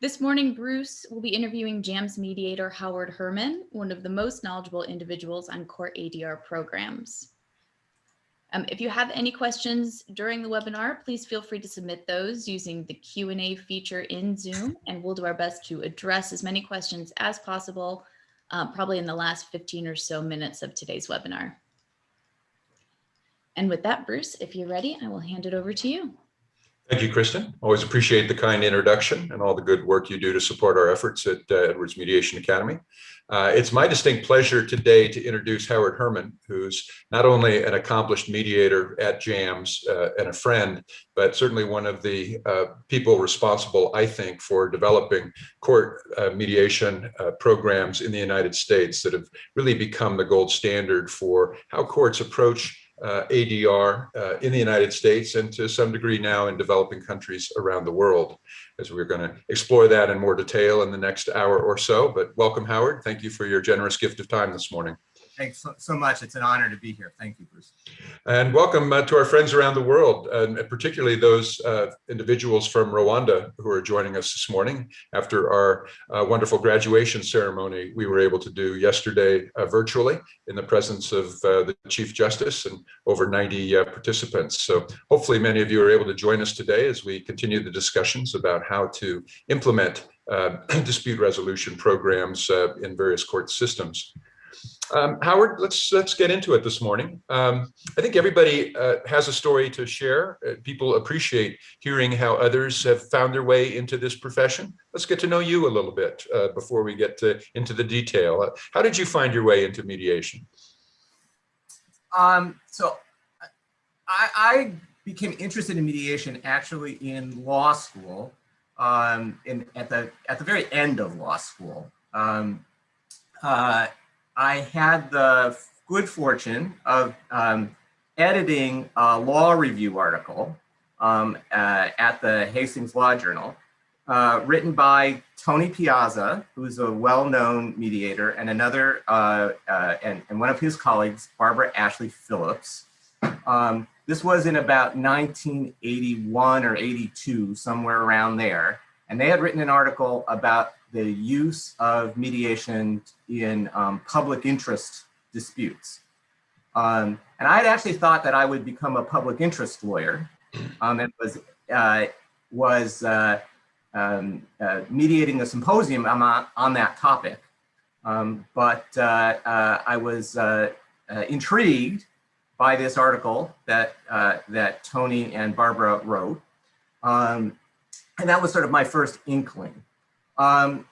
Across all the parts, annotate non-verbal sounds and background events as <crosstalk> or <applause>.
This morning, Bruce will be interviewing JAMS mediator Howard Herman, one of the most knowledgeable individuals on court ADR programs. Um, if you have any questions during the webinar, please feel free to submit those using the Q&A feature in Zoom, and we'll do our best to address as many questions as possible, uh, probably in the last 15 or so minutes of today's webinar. And with that, Bruce, if you're ready, I will hand it over to you. Thank you, Kristen. Always appreciate the kind introduction and all the good work you do to support our efforts at uh, Edwards Mediation Academy. Uh, it's my distinct pleasure today to introduce Howard Herman, who's not only an accomplished mediator at JAMS uh, and a friend, but certainly one of the uh, people responsible, I think, for developing court uh, mediation uh, programs in the United States that have really become the gold standard for how courts approach uh, ADR uh, in the United States and to some degree now in developing countries around the world as we're going to explore that in more detail in the next hour or so. But welcome, Howard. Thank you for your generous gift of time this morning. Thanks so, so much. It's an honor to be here. Thank you, Bruce. And welcome uh, to our friends around the world, and particularly those uh, individuals from Rwanda who are joining us this morning after our uh, wonderful graduation ceremony we were able to do yesterday uh, virtually in the presence of uh, the Chief Justice and over 90 uh, participants. So hopefully many of you are able to join us today as we continue the discussions about how to implement <clears throat> dispute resolution programs in various court systems. Um, Howard, let's let's get into it this morning. Um, I think everybody uh, has a story to share. Uh, people appreciate hearing how others have found their way into this profession. Let's get to know you a little bit uh, before we get to, into the detail. Uh, how did you find your way into mediation? Um, so I, I, became interested in mediation actually in law school, um, in, at, the, at the very end of law school. Um, uh, I had the good fortune of um, editing a law review article um, uh, at the Hastings Law Journal, uh, written by Tony Piazza, who's a well-known mediator, and another, uh, uh and, and, one of his colleagues, Barbara Ashley Phillips. Um, this was in about 1981 or 82, somewhere around there. And they had written an article about the use of mediation in um, public interest disputes. Um, and I had actually thought that I would become a public interest lawyer um, and was, uh, was uh, um, uh, mediating a symposium on, on that topic. Um, but uh, uh, I was uh, intrigued by this article that, that Tony and Barbara wrote. Um, and that was sort of my first inkling. Um,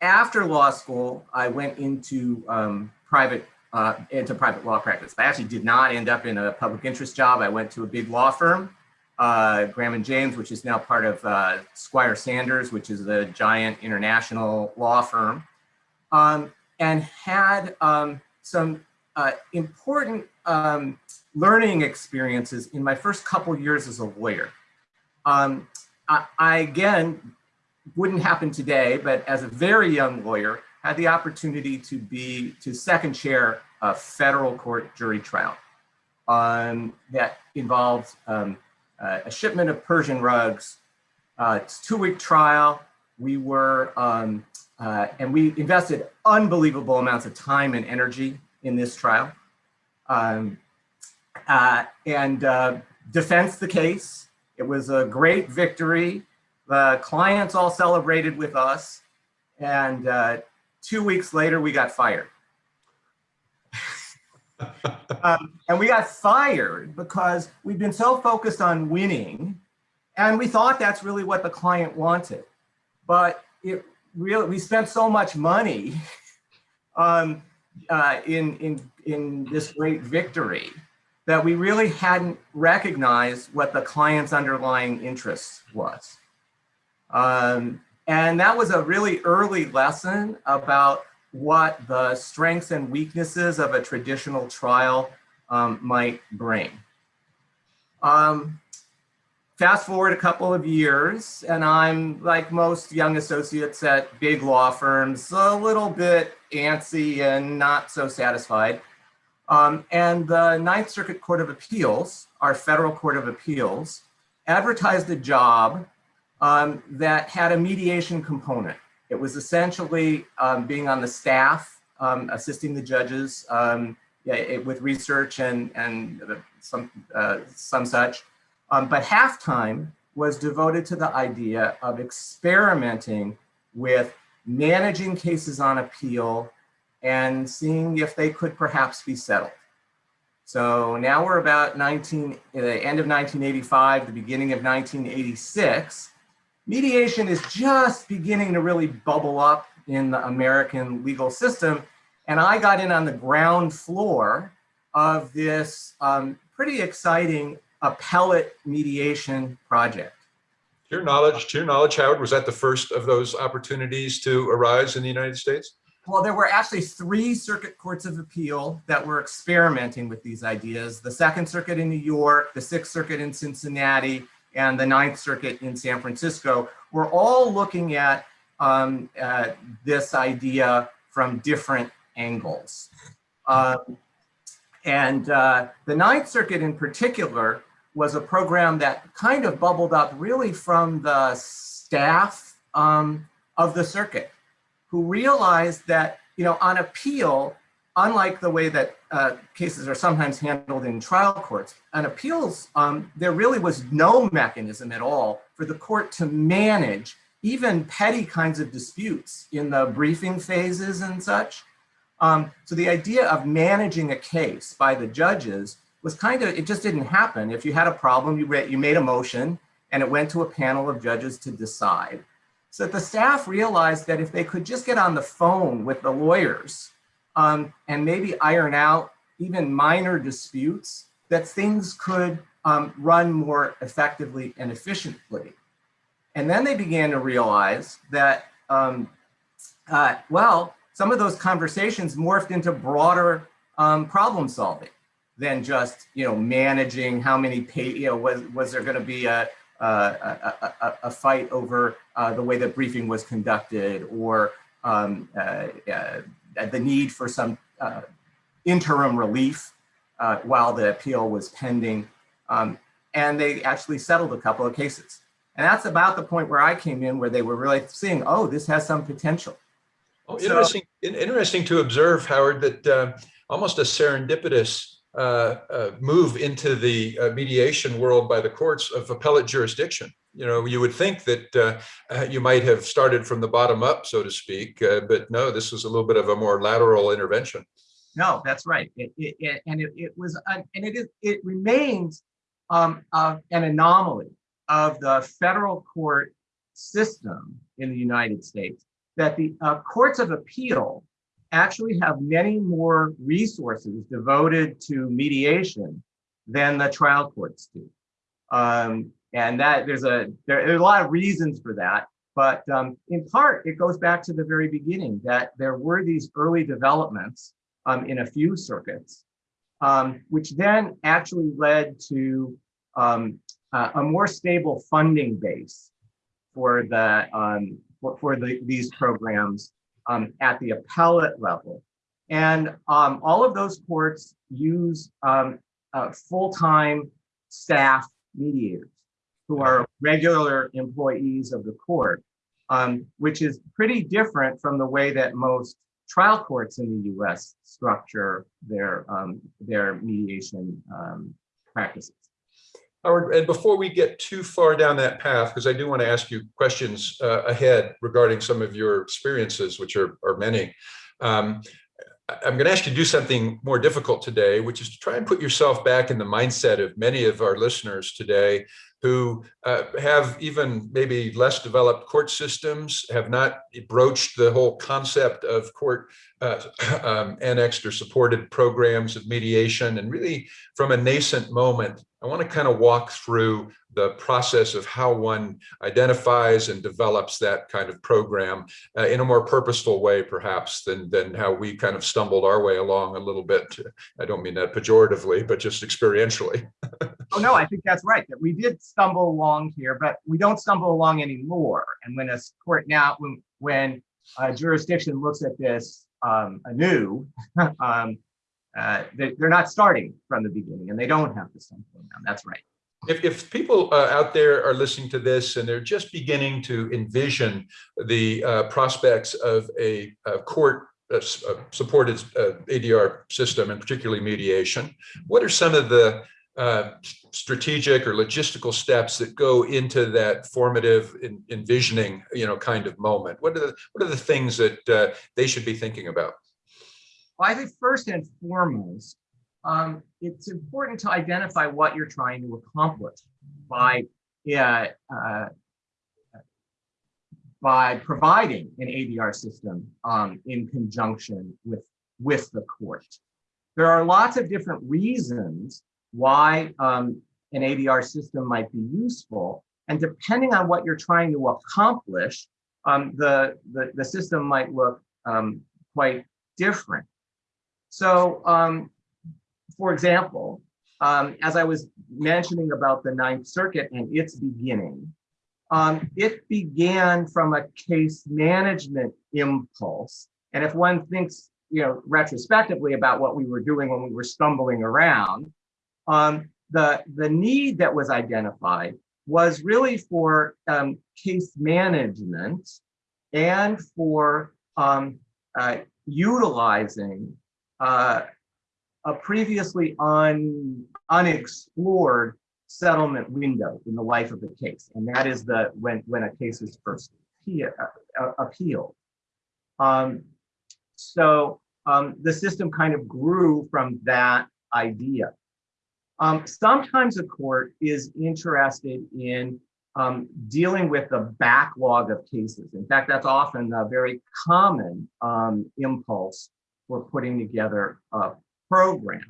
after law school, I went into um, private uh, into private law practice. I actually did not end up in a public interest job. I went to a big law firm, uh, Graham and James, which is now part of uh, Squire Sanders, which is a giant international law firm, um, and had um, some uh, important um, learning experiences in my first couple years as a lawyer. Um, I, I, again wouldn't happen today, but as a very young lawyer, had the opportunity to be, to second chair a federal court jury trial um, that involved um, uh, a shipment of Persian rugs. Uh, it's two week trial. We were, um, uh, and we invested unbelievable amounts of time and energy in this trial. Um, uh, and uh, defense the case. It was a great victory. The clients all celebrated with us. And uh, two weeks later, we got fired. <laughs> um, and we got fired because we've been so focused on winning and we thought that's really what the client wanted. But it really, we spent so much money <laughs> um, uh, in, in, in this great victory that we really hadn't recognized what the client's underlying interest was. Um, and that was a really early lesson about what the strengths and weaknesses of a traditional trial um, might bring. Um, fast forward a couple of years, and I'm like most young associates at big law firms, a little bit antsy and not so satisfied. Um, and the Ninth Circuit Court of Appeals, our federal court of appeals, advertised a job um, that had a mediation component. It was essentially um, being on the staff, um, assisting the judges um, yeah, it- with research and, and uh, some, uh, some such. Um, but halftime was devoted to the idea of experimenting with managing cases on appeal and seeing if they could perhaps be settled. So now we're about 19, the end of 1985, the beginning of 1986. Mediation is just beginning to really bubble up in the American legal system. And I got in on the ground floor of this um, pretty exciting appellate mediation project. To your knowledge, to your knowledge, Howard, was that the first of those opportunities to arise in the United States? Well, there were actually three circuit courts of appeal that were experimenting with these ideas. The Second Circuit in New York, the Sixth Circuit in Cincinnati, and the Ninth Circuit in San Francisco were all looking at um, uh, this idea from different angles. Um, and uh, the Ninth Circuit in particular was a program that kind of bubbled up really from the staff um, of the circuit who realized that, you know, on appeal, unlike the way that uh, cases are sometimes handled in trial courts, on appeals, um, there really was no mechanism at all for the court to manage even petty kinds of disputes in the briefing phases and such. Um, so the idea of managing a case by the judges was kind of, it just didn't happen. If you had a problem, you, you made a motion and it went to a panel of judges to decide. So the staff realized that if they could just get on the phone with the lawyers um, and maybe iron out even minor disputes, that things could um, run more effectively and efficiently. And then they began to realize that, um, uh, well, some of those conversations morphed into broader um, problem solving than just, you know, managing how many pay, you know, was, was there going to be a, a, a, a, fight over uh, the way that briefing was conducted or um, uh, uh, the need for some uh, interim relief uh, while the appeal was pending. Um, and they actually settled a couple of cases. And that's about the point where I came in where they were really seeing, oh, this has some potential. Oh, interesting, in- interesting to observe, Howard, that uh, almost a serendipitous uh, uh, move into the uh, mediation world by the courts of appellate jurisdiction. You know, you would think that uh, uh, you might have started from the bottom up, so to speak, uh, but no, this was a little bit of a more lateral intervention. No, that's right. It, it, it- and it, was, an- and it is, it remains um, uh, an anomaly of the federal court system in the United States that the uh, courts of appeal actually have many more resources devoted to mediation than the trial courts do. Um, and that there's a there, are a lot of reasons for that, but um, in part it goes back to the very beginning that there were these early developments um, in a few circuits, um, which then actually led to a, a more stable funding base for the um, for, for the, these programs um, at the appellate level. And um, all of those courts use um, uh, full-time staff mediators who are regular employees of the court, um, which is pretty different from the way that most trial courts in the US structure their, um, their mediation um, practices. Howard, and before we get too far down that path, because I do want to ask you questions uh, ahead regarding some of your experiences, which are, are many. Um, I'm going to ask you to do something more difficult today, which is to try and put yourself back in the mindset of many of our listeners today who uh, have even maybe less developed court systems, have not broached the whole concept of court uh, <clears throat> um, annexed or supported programs of mediation, and really from a nascent moment, I want to kind of walk through the process of how one identifies and develops that kind of program uh, in a more purposeful way, perhaps, than, than how we kind of stumbled our way along a little bit. I don't mean that pejoratively, but just experientially. <laughs> Oh, no, I think that's right, that we did stumble along here, but we don't stumble along anymore. And when a court now, when, when a jurisdiction looks at this um, anew, <laughs> um, uh, they, they're not starting from the beginning and they don't have to stumble around. That's right. If, if people uh, out there are listening to this and they're just beginning to envision the uh, prospects of a, a court uh, uh, supported uh, ADR system and particularly mediation, what are some of the uh, strategic or logistical steps that go into that formative en- envisioning, you know, kind of moment? What are the, what are the things that uh, they should be thinking about? Well, I think first and foremost, um, it's important to identify what you're trying to accomplish by, uh, by providing an ADR system um, in conjunction with, with the court. There are lots of different reasons why um, an ADR system might be useful. And depending on what you're trying to accomplish, um, the, the, the system might look um, quite different. So, um, for example, um, as I was mentioning about the Ninth Circuit and its beginning, um, it began from a case management impulse. And if one thinks, you know, retrospectively about what we were doing when we were stumbling around, um, the, the need that was identified was really for um, case management and for um, uh, utilizing uh, a previously un, unexplored settlement window in the life of the case. And that is the when, when a case is first uh, appealed. Um, so um, the system kind of grew from that idea. Um, sometimes a court is interested in um, dealing with the backlog of cases. In fact, that's often a very common um, impulse for putting together a program.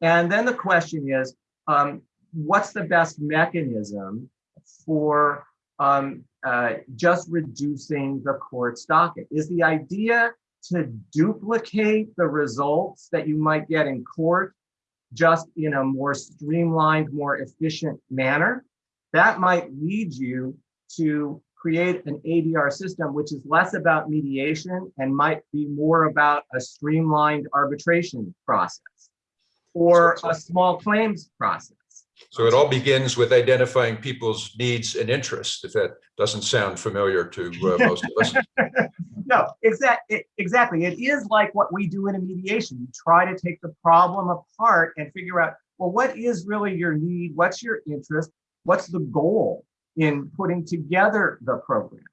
And then the question is, um, what's the best mechanism for um, uh, just reducing the court's docket? Is the idea to duplicate the results that you might get in court just in a more streamlined, more efficient manner? That might lead you to create an ADR system, which is less about mediation and might be more about a streamlined arbitration process or a small claims process. So it all begins with identifying people's needs and interests, if that doesn't sound familiar to uh, most of us. <laughs> No, exactly. Exactly. It is like what we do in a mediation. You try to take the problem apart and figure out, well, what is really your need? What's your interest? What's the goal in putting together the program?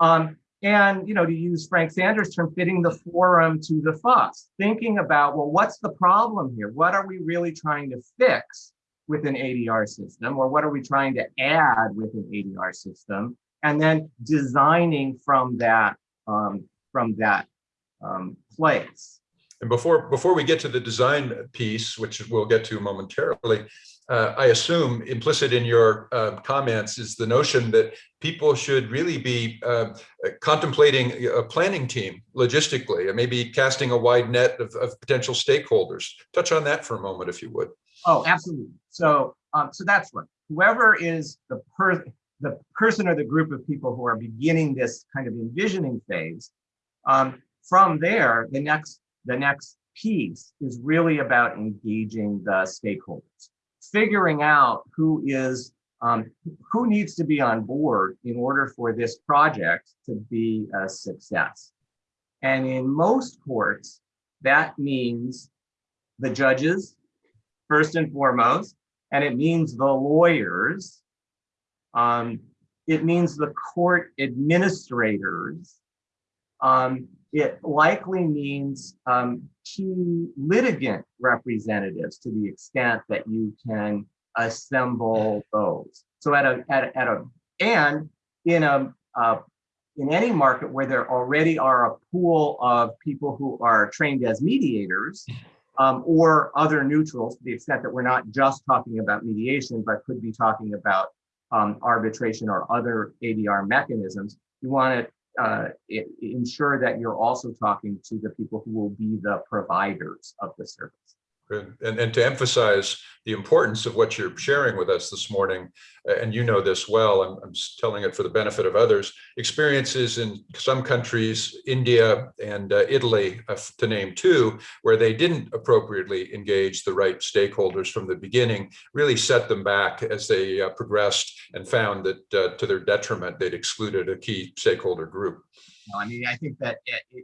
Um, and, you know, to use Frank Sander's term, fitting the forum to the fuss, thinking about, well, what's the problem here? What are we really trying to fix with an ADR system? Or what are we trying to add with an ADR system? And then designing from that, um, from that um, place. And before, before we get to the design piece, which we'll get to momentarily, uh, I assume implicit in your uh, comments is the notion that people should really be uh, contemplating a planning team logistically and maybe casting a wide net of, of, potential stakeholders. Touch on that for a moment, if you would. Oh, absolutely. So, um, so that's right. Whoever is the per the person or the group of people who are beginning this kind of envisioning phase, um, from there, the next the next piece is really about engaging the stakeholders figuring out who is um, who needs to be on board in order for this project to be a success. And in most courts, that means the judges, first and foremost, and it means the lawyers. Um, it means the court administrators. Um, it likely means um, key litigant representatives to the extent that you can assemble those. So at a at a, at a and in a uh, in any market where there already are a pool of people who are trained as mediators um, or other neutrals to the extent that we're not just talking about mediation, but could be talking about um, arbitration or other ADR mechanisms, you want to uh, ensure that you're also talking to the people who will be the providers of the service. And, and to emphasize the importance of what you're sharing with us this morning, and you know this well, I'm, I'm telling it for the benefit of others, experiences in some countries, India and uh, Italy, uh, to name two, where they didn't appropriately engage the right stakeholders from the beginning, really set them back as they uh, progressed and found that uh, to their detriment, they'd excluded a key stakeholder group. I mean, I think that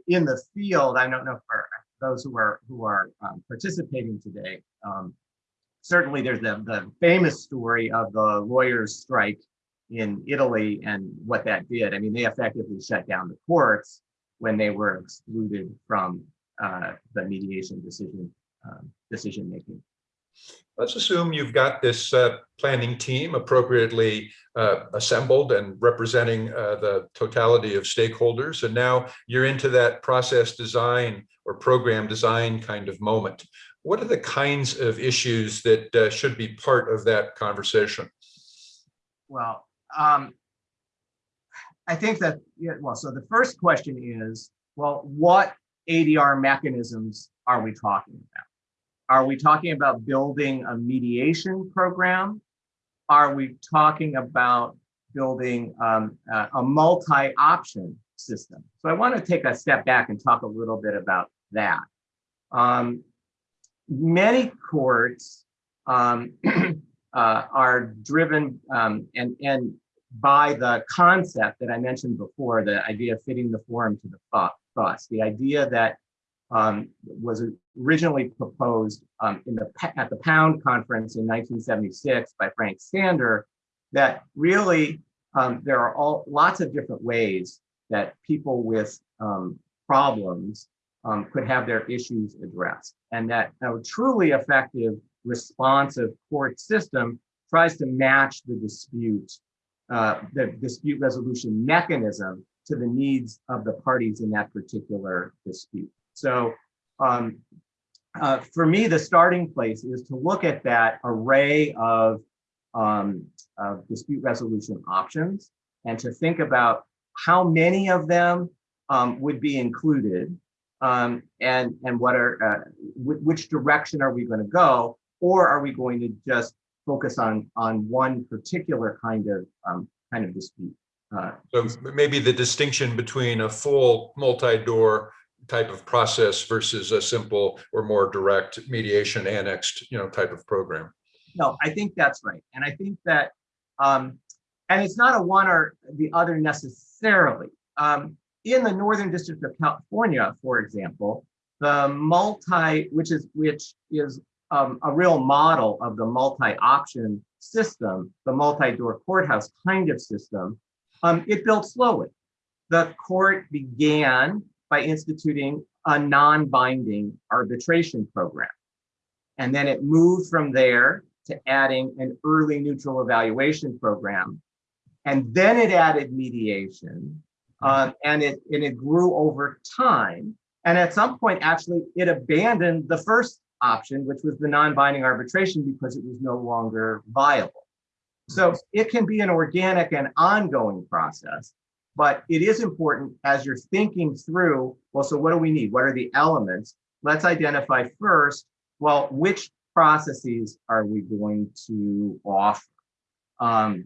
in the field, I don't know for those who are who are um, participating today. Um, certainly, there's the the famous story of the lawyers' strike in Italy and what that did. I mean, they effectively shut down the courts when they were excluded from uh, the mediation decision um, decision making. Let's assume you've got this uh, planning team appropriately uh, assembled and representing uh, the totality of stakeholders. And now you're into that process design or program design kind of moment. What are the kinds of issues that uh, should be part of that conversation? Well, um, I think that, yeah, well, so the first question is, well, what ADR mechanisms are we talking about? Are we talking about building a mediation program? Are we talking about building um, a, a multi-option system? So I want to take a step back and talk a little bit about that. Um, many courts um, <clears throat> uh, are driven um, and, and by the concept that I mentioned before, the idea of fitting the forum to the fuss, the idea that um, was originally proposed um, in the at the Pound Conference in 1976 by Frank Sander, that really um, there are all lots of different ways that people with um, problems um, could have their issues addressed, and that a truly effective responsive court system tries to match the dispute, uh, the dispute resolution mechanism to the needs of the parties in that particular dispute. So um, uh, for me, the starting place is to look at that array of, um, of dispute resolution options and to think about how many of them um, would be included um, and, and what are, uh, which direction are we going to go? Or are we going to just focus on, on one particular kind of, um, kind of dispute? Uh, So maybe the distinction between a full multi-door type of process versus a simple or more direct mediation annexed, you know, type of program. No, I think that's right. And I think that, um, and it's not a one or the other necessarily. Um, in the Northern District of California, for example, the multi, which is, which is um, a real model of the multi-option system, the multi-door courthouse kind of system, um, it built slowly. The court began by instituting a non-binding arbitration program. And then it moved from there to adding an early neutral evaluation program. And then it added mediation. um, and it and it grew over time. And at some point, actually, it abandoned the first option, which was the non-binding arbitration, because it was no longer viable. So it can be an organic and ongoing process, but it is important as you're thinking through, well, so what do we need? What are the elements? Let's identify first, well, which processes are we going to offer? Um,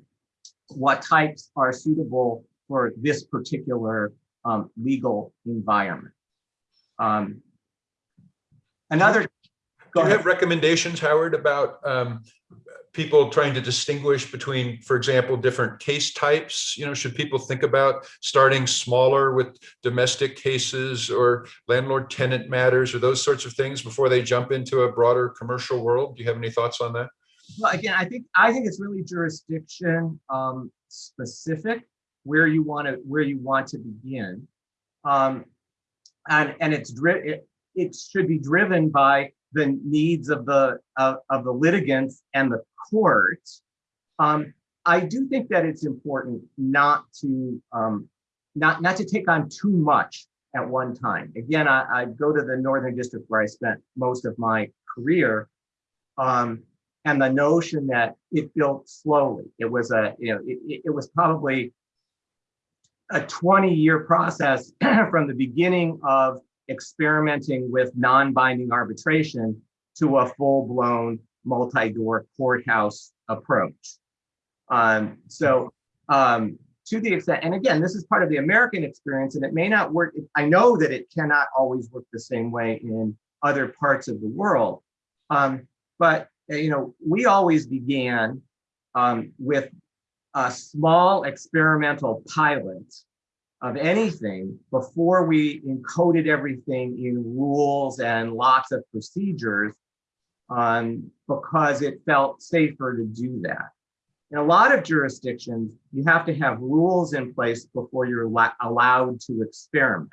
what types are suitable for this particular um, legal environment? Um, another, Do you have recommendations, Howard, about um, people trying to distinguish between, for example, different case types? You know, should people think about starting smaller with domestic cases or landlord tenant matters or those sorts of things before they jump into a broader commercial world? Do you have any thoughts on that? Well, again, I think I think it's really jurisdiction um, specific where you want to where you want to begin, um, and and it's it, it should be driven by the needs of the of, of the litigants and the courts. Um, I do think that it's important not to um, not not to take on too much at one time. Again, I, I go to the Northern District where I spent most of my career. Um, and the notion that it built slowly. It was a, you know, it- it was probably a 20 year process <clears throat> from the beginning of experimenting with non-binding arbitration to a full-blown multi-door courthouse approach. Um, so um, to the extent, and again, this is part of the American experience, and it may not work. I know that it cannot always work the same way in other parts of the world. Um, but you know, we always began um, with a small experimental pilot of anything before we encoded everything in rules and lots of procedures um, because it felt safer to do that. In a lot of jurisdictions, you have to have rules in place before you're allowed to experiment.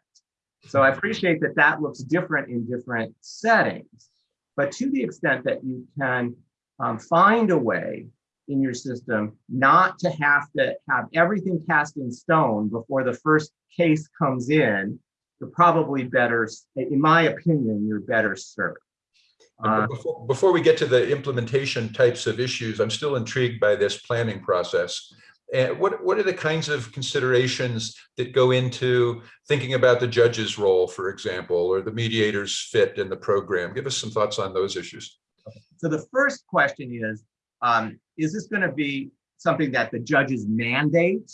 So I appreciate that that looks different in different settings, but to the extent that you can um, find a way in your system not to have to have everything cast in stone before the first case comes in, you're probably better, in my opinion, you're better served. Uh, before, before, we get to the implementation types of issues, I'm still intrigued by this planning process. And what, what are the kinds of considerations that go into thinking about the judge's role, for example, or the mediator's fit in the program? Give us some thoughts on those issues. So the first question is, um, is this going to be something that the judges mandate?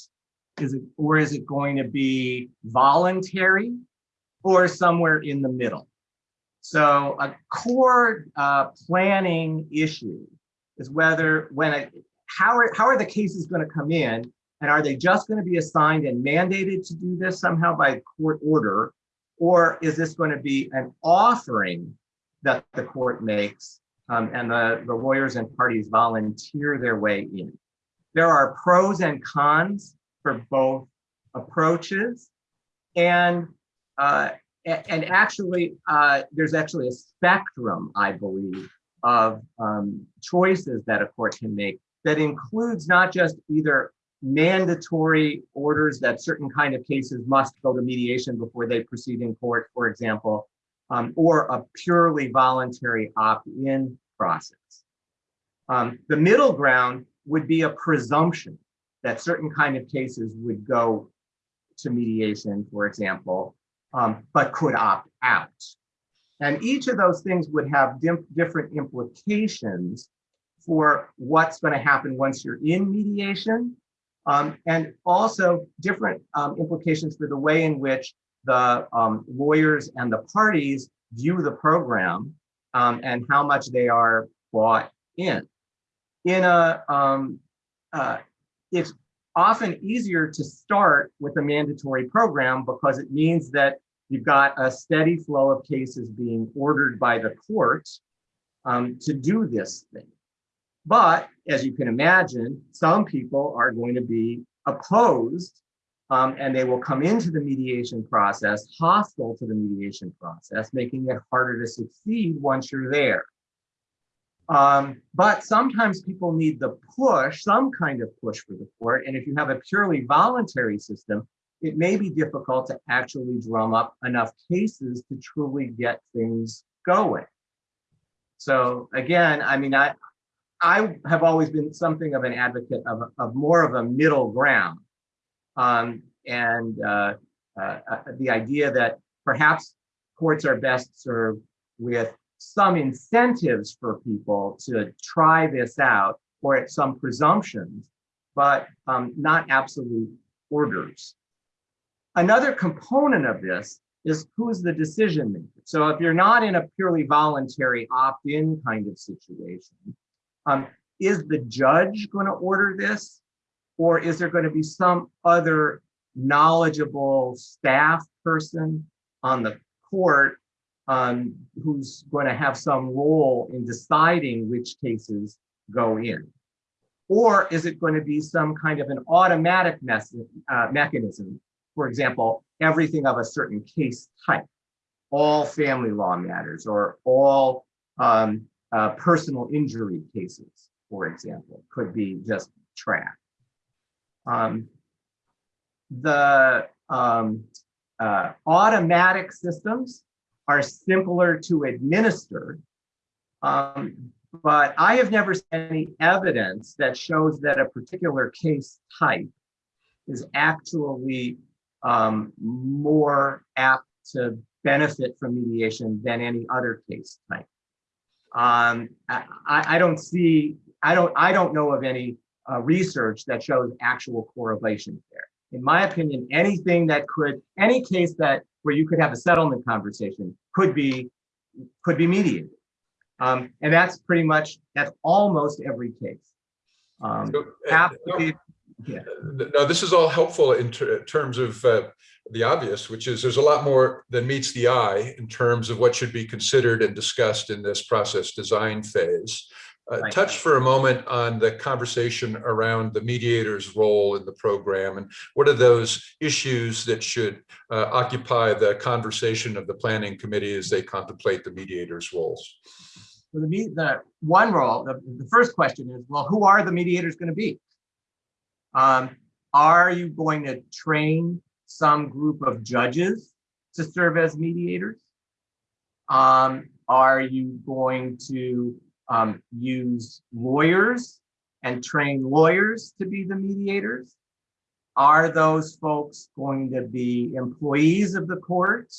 Is it, or is it going to be voluntary or somewhere in the middle? So a core uh, planning issue is whether when a, how are how are the cases going to come in and are they just going to be assigned and mandated to do this somehow by court order or is this going to be an offering that the court makes um, and the, the lawyers and parties volunteer their way in. There are pros and cons for both approaches. And, uh, and actually, uh, there's actually a spectrum, I believe, of um, choices that a court can make that includes not just either mandatory orders that certain kind of cases must go to mediation before they proceed in court, for example, um, or a purely voluntary opt-in process. Um, the middle ground would be a presumption that certain kind of cases would go to mediation, for example, um, but could opt out. And each of those things would have different implications for what's going to happen once you're in mediation, um, and also different um, implications for the way in which the um, lawyers and the parties view the program um, and how much they are bought in. In a, um, uh, it's often easier to start with a mandatory program because it means that you've got a steady flow of cases being ordered by the court um, to do this thing. But as you can imagine, some people are going to be opposed um, and they will come into the mediation process hostile to the mediation process, making it harder to succeed once you're there. Um, but sometimes people need the push, some kind of push for the court. And if you have a purely voluntary system, it may be difficult to actually drum up enough cases to truly get things going. So again, I mean, I, I have always been something of an advocate of, of more of a middle ground. Um, and uh, uh, uh, the idea that perhaps courts are best served with some incentives for people to try this out or at some presumptions, but um, not absolute orders. Another component of this is who's the decision maker. So if you're not in a purely voluntary opt-in kind of situation, um, is the judge going to order this? Or is there going to be some other knowledgeable staff person on the court um, who's going to have some role in deciding which cases go in? Or is it going to be some kind of an automatic uh, mechanism? For example, everything of a certain case type, all family law matters or all um, uh, personal injury cases, for example, could be just tracked. Um, the um, uh, automatic systems are simpler to administer, um, but I have never seen any evidence that shows that a particular case type is actually um, more apt to benefit from mediation than any other case type. Um, I, I I don't see, I don't, I don't know of any uh, research that shows actual correlations there. In my opinion, anything that could, any case that where you could have a settlement conversation could be, could be mediated. Um, and that's pretty much, that's almost every case. Um, So, uh, be- yeah. No, this is all helpful in ter- terms of uh, the obvious, which is there's a lot more than meets the eye in terms of what should be considered and discussed in this process design phase. Uh. Touch for a moment on the conversation around the mediator's role in the program and what are those issues that should uh, occupy the conversation of the planning committee as they contemplate the mediator's roles? So the, the one role, the, the first question is, well, who are the mediators going to be? Um, are you going to train some group of judges to serve as mediators? Um, are you going to um, use lawyers and train lawyers to be the mediators? Are those folks going to be employees of the court?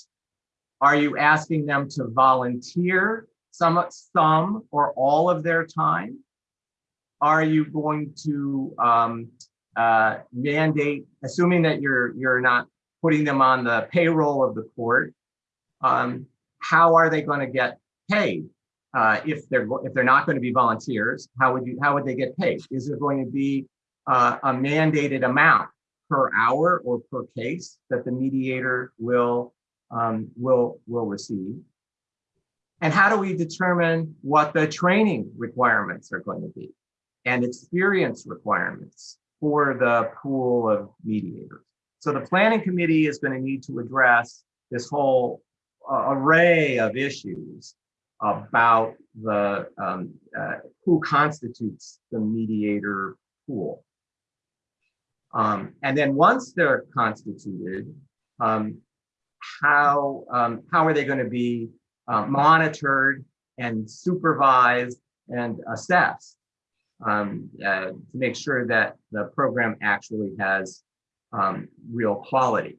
Are you asking them to volunteer some, some or all of their time? Are you going to um, uh, mandate, assuming that you're you're not putting them on the payroll of the court? Um, how are they going to get paid? Uh, if they're if they're not going to be volunteers, how would you how would they get paid? Is there going to be uh, a mandated amount per hour or per case that the mediator will um, will will receive? And how do we determine what the training requirements are going to be and experience requirements for the pool of mediators? So the planning committee is going to need to address this whole uh, array of issues about the um, uh, who constitutes the mediator pool. Um, and then once they're constituted, um, how um, how are they going to be uh, monitored and supervised and assessed um, uh, to make sure that the program actually has um, real quality.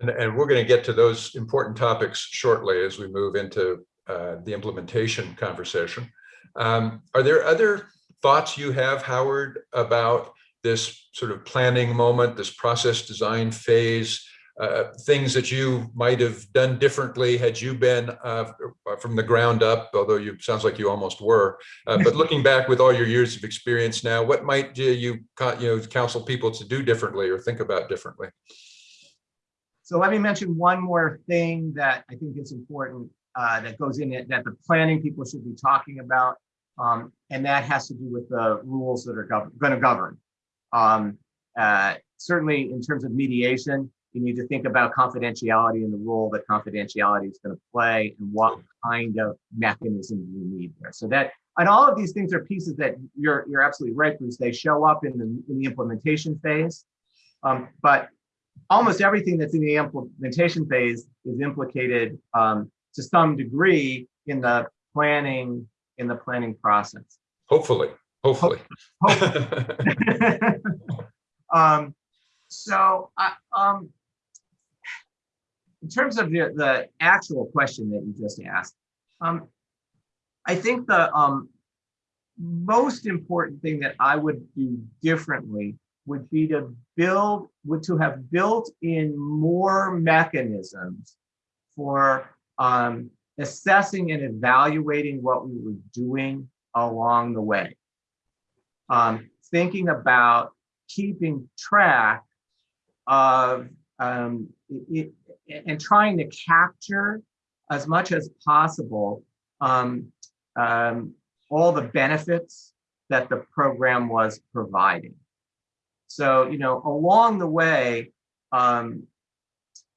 And, and we're going to get to those important topics shortly as we move into uh, the implementation conversation. Um, are there other thoughts you have, Howard, about this sort of planning moment, this process design phase, uh, things that you might have done differently had you been uh, from the ground up, although you sounds like you almost were. Uh, but <laughs> looking back with all your years of experience now, what might you you know counsel people to do differently or think about differently? So let me mention one more thing that I think is important uh, that goes in it that the planning people should be talking about, um, and that has to do with the rules that are going to govern. Um, uh, certainly, in terms of mediation, you need to think about confidentiality and the role that confidentiality is going to play and what kind of mechanism you need there. So that, and all of these things are pieces that you're you're absolutely right, Bruce. They show up in the in the implementation phase, um, but almost everything that's in the implementation phase is implicated um, to some degree in the planning in the planning process. Hopefully, hopefully. <laughs> um, so, I, um, in terms of the, the actual question that you just asked, um, I think the um, most important thing that I would do differently would be to build, would to have built in more mechanisms for um, assessing and evaluating what we were doing along the way. Um, thinking about keeping track of um, it, it, and trying to capture as much as possible um, um, all the benefits that the program was providing. So, you know, along the way, um,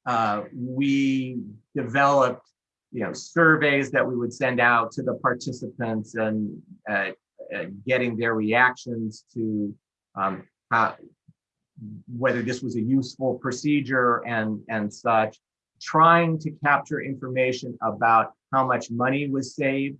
uh, we developed, you know, surveys that we would send out to the participants and uh, uh, getting their reactions to um, how, whether this was a useful procedure and, and such, trying to capture information about how much money was saved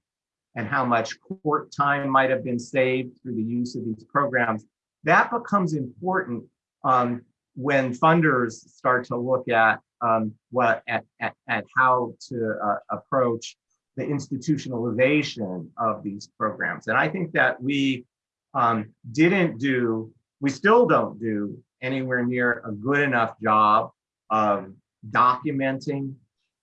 and how much court time might have been saved through the use of these programs. That becomes important um, when funders start to look at um, what at, at, at how to uh, approach the institutionalization of these programs. And I think that we um, didn't do, we still don't do anywhere near a good enough job of documenting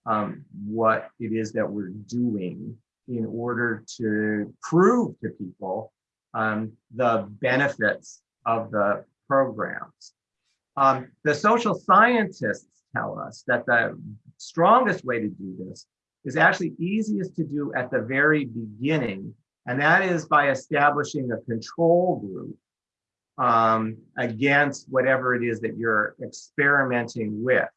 um, what it is that we're doing in order to prove to people um, the benefits of the programs. Um, the social scientists tell us that the strongest way to do this is actually easiest to do at the very beginning, and that is by establishing a control group um, against whatever it is that you're experimenting with.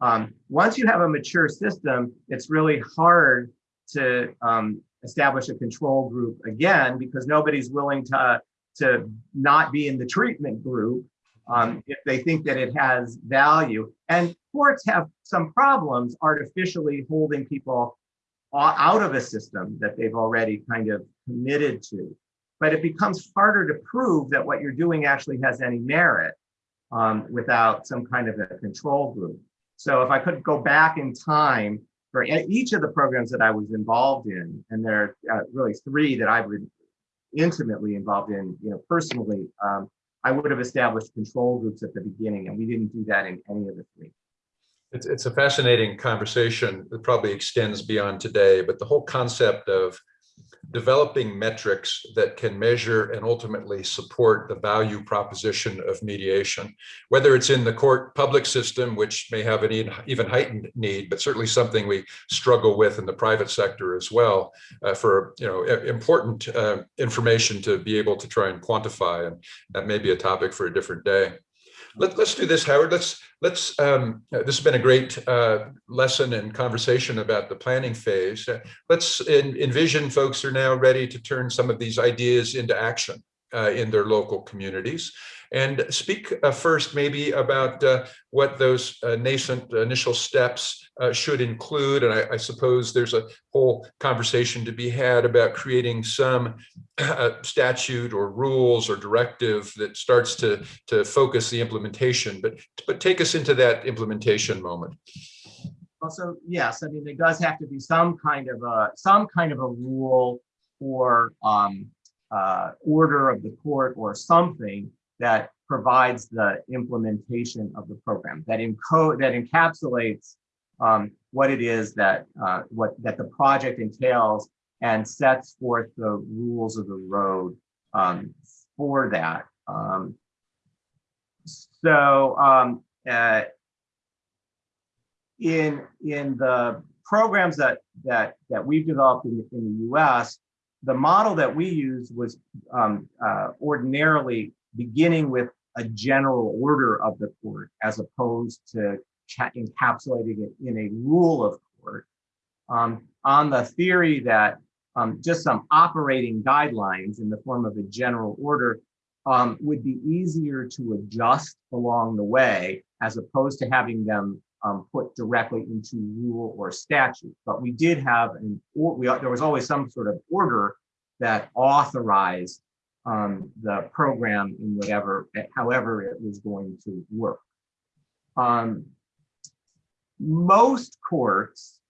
Um, once you have a mature system, it's really hard to um, establish a control group again because nobody's willing to, to not be in the treatment group um, if they think that it has value. And courts have some problems artificially holding people out of a system that they've already kind of committed to. But it becomes harder to prove that what you're doing actually has any merit um, without some kind of a control group. So if I could go back in time for each of the programs that I was involved in, and there are uh, really three that I've been intimately involved in, you know, personally, um, I would have established control groups at the beginning, and we didn't do that in any of the three. It's, it's a fascinating conversation that probably extends beyond today, but the whole concept of developing metrics that can measure and ultimately support the value proposition of mediation, whether it's in the court public system, which may have an even heightened need, but certainly something we struggle with in the private sector as well uh, for you know important uh, information to be able to try and quantify. And that may be a topic for a different day. Let, us do this, Howard. Let's let's. Um, this has been a great uh, lesson and conversation about the planning phase. Uh, let's in, envision folks are now ready to turn some of these ideas into action uh, in their local communities. And speak uh, first maybe about uh, what those uh, nascent initial steps should include. And I, I, suppose there's a whole conversation to be had about creating some <clears throat> statute or rules or directive that starts to, to focus the implementation. But, but take us into that implementation moment. Also, yes, I mean, there does have to be some kind of a some kind of a rule or um, uh, order of the court or something that provides the implementation of the program that encode that encapsulates um, what it is that uh, what that the project entails and sets forth the rules of the road um, for that. Um, so um, uh, in in the programs that that that we've developed in, in the U.S., the model that we use was um, uh, ordinarily beginning with a general order of the court as opposed to encapsulating it in a rule of court um, on the theory that um, just some operating guidelines in the form of a general order um, would be easier to adjust along the way as opposed to having them um, put directly into rule or statute. But we did have an, or we, there was always some sort of order that authorized um, the program in whatever, however it was going to work. Um, most courts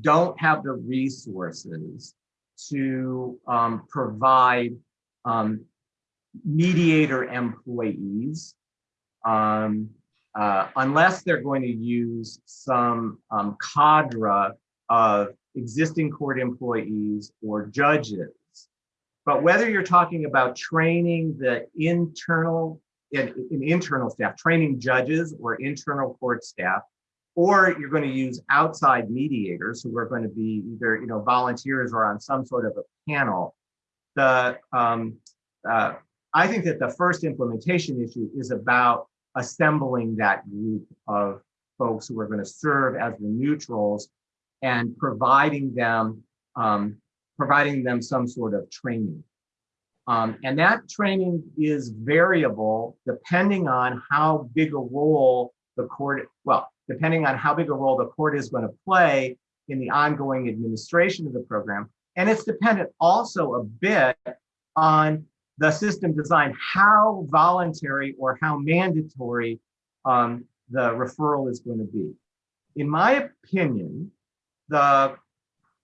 don't have the resources to um, provide um, mediator employees um, uh, unless they're going to use some um, cadre of existing court employees or judges but whether you're talking about training the internal in, in internal staff, training judges or internal court staff, or you're going to use outside mediators who are going to be either you know volunteers or on some sort of a panel. The um, uh, I think that the first implementation issue is about assembling that group of folks who are going to serve as the neutrals and providing them um, providing them some sort of training. Um, and that training is variable depending on how big a role the court, well, depending on how big a role the court is going to play in the ongoing administration of the program. And it's dependent also a bit on the system design, how voluntary or how mandatory um, the referral is going to be. In my opinion, the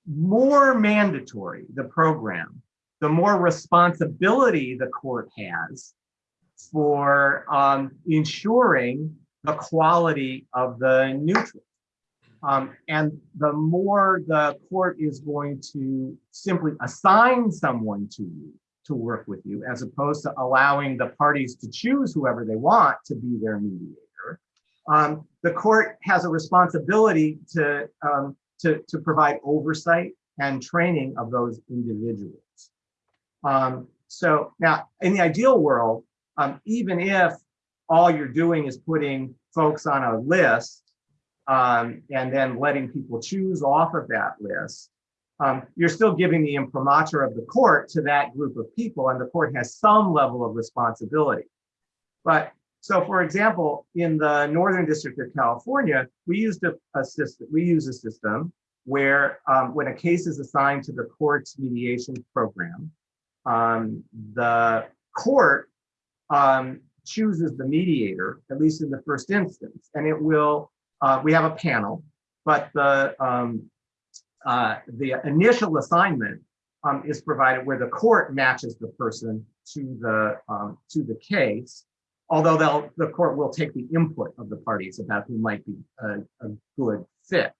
more mandatory the program, the more responsibility the court has for um, ensuring the quality of the neutral. Um, and the more the court is going to simply assign someone to you to work with you, as opposed to allowing the parties to choose whoever they want to be their mediator, um, the court has a responsibility to, um, to, to provide oversight and training of those individuals. Um, so now, in the ideal world, um, even if all you're doing is putting folks on a list um, and then letting people choose off of that list, um, you're still giving the imprimatur of the court to that group of people, and the court has some level of responsibility. But so, for example, in the Northern District of California, we used a, a system. We use a system where, um, when a case is assigned to the court's mediation program, um, the court um, chooses the mediator, at least in the first instance, and it will. Uh, we have a panel, but the um, uh, the initial assignment um, is provided where the court matches the person to the um, to the case, although the court will take the input of the parties about who might be a, a good fit.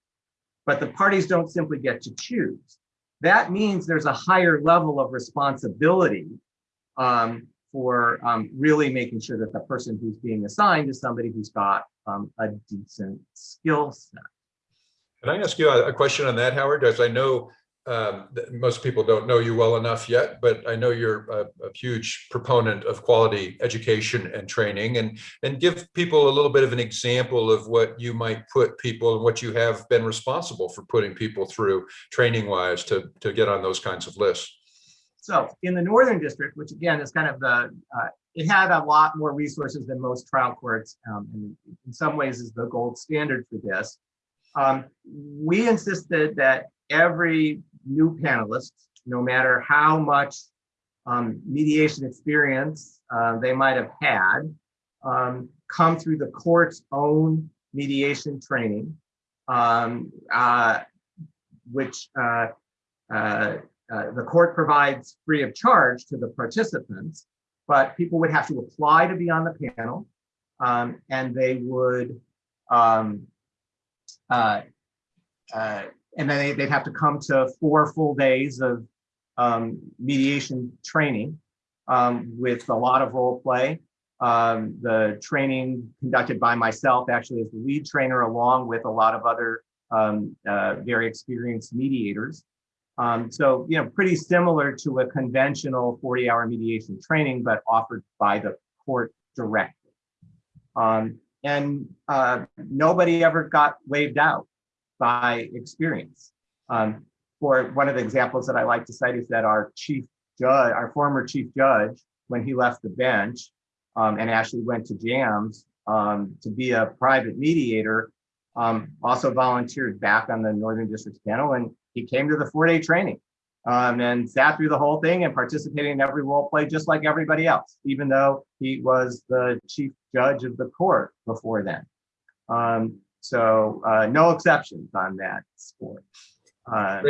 But the parties don't simply get to choose. That means there's a higher level of responsibility um, for um, really making sure that the person who's being assigned is somebody who's got um, a decent skill set. Can I ask you a, a question on that, Howard? As I know um, most people don't know you well enough yet, but I know you're a, a, huge proponent of quality education and training and, and give people a little bit of an example of what you might put people and what you have been responsible for putting people through training wise to, to get on those kinds of lists. So in the Northern District, which again is kind of the, uh, it had a lot more resources than most trial courts, um, and in some ways is the gold standard for this. Um, we insisted that every new panelists, no matter how much um, mediation experience uh, they might have had, um, come through the court's own mediation training, um, uh, which uh, uh, uh, the court provides free of charge to the participants, but people would have to apply to be on the panel, um, and they would um, uh, and then they, would have to come to four full days of um, mediation training um, with a lot of role play. Um, the training conducted by myself actually as the lead trainer along with a lot of other um, uh, very experienced mediators. Um, so, you know, pretty similar to a conventional 40 hour mediation training, but offered by the court directly. Um, and uh, nobody ever got waived out by experience. Um, for one of the examples that I like to cite is that our chief judge, our former chief judge, when he left the bench um, and actually went to JAMS um, to be a private mediator, um, also volunteered back on the Northern District panel and he came to the four day training um, and sat through the whole thing and participated in every role play just like everybody else, even though he was the chief judge of the court before then. Um, so uh, no exceptions on that score. Uh.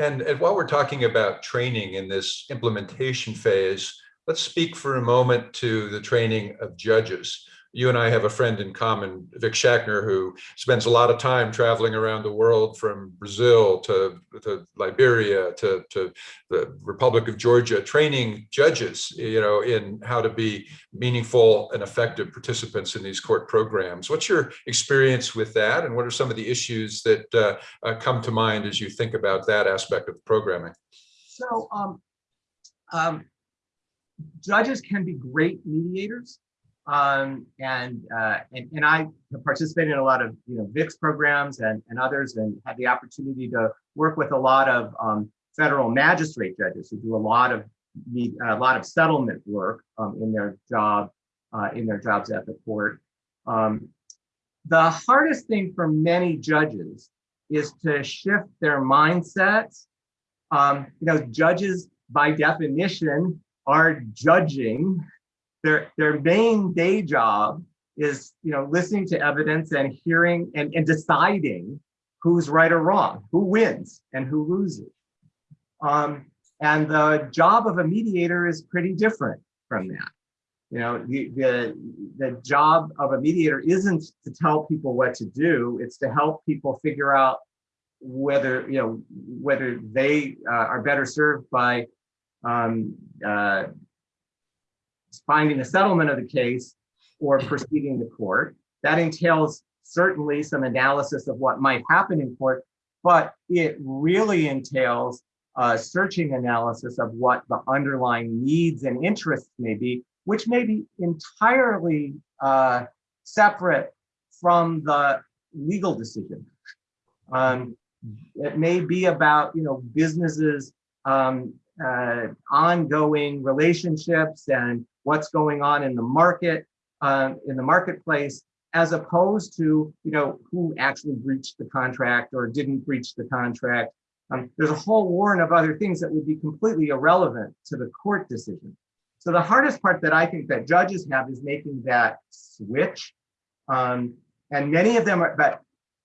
And, and while we're talking about training in this implementation phase, let's speak for a moment to the training of judges you and I have a friend in common, Vic Schachter, who spends a lot of time traveling around the world from Brazil to, to Liberia to, to the Republic of Georgia, training judges, you know, in how to be meaningful and effective participants in these court programs. What's your experience with that? And what are some of the issues that uh, uh, come to mind as you think about that aspect of programming? So um, um, judges can be great mediators um, and, uh, and, and I have participated in a lot of, you know, Vic's programs and, and others and had the opportunity to work with a lot of um, federal magistrate judges who do a lot of a lot of settlement work um, in their job, uh, in their jobs at the court. Um, the hardest thing for many judges is to shift their mindsets. Um, you know, judges by definition are judging their their main day job is you know listening to evidence and hearing and, and deciding who's right or wrong, who wins and who loses. Um, and the job of a mediator is pretty different from that. You know, the, the, the job of a mediator isn't to tell people what to do, it's to help people figure out whether, you know, whether they uh, are better served by um, uh, finding a settlement of the case or proceeding to court. That entails certainly some analysis of what might happen in court, but it really entails a searching analysis of what the underlying needs and interests may be, which may be entirely uh, separate from the legal decision. Um, it may be about, you know, businesses um, uh, ongoing relationships and what's going on in the market, uh, in the marketplace, as opposed to, you know, who actually breached the contract or didn't breach the contract. Um, there's a whole warren of other things that would be completely irrelevant to the court decision. So the hardest part that I think that judges have is making that switch. Um, and many of them are, but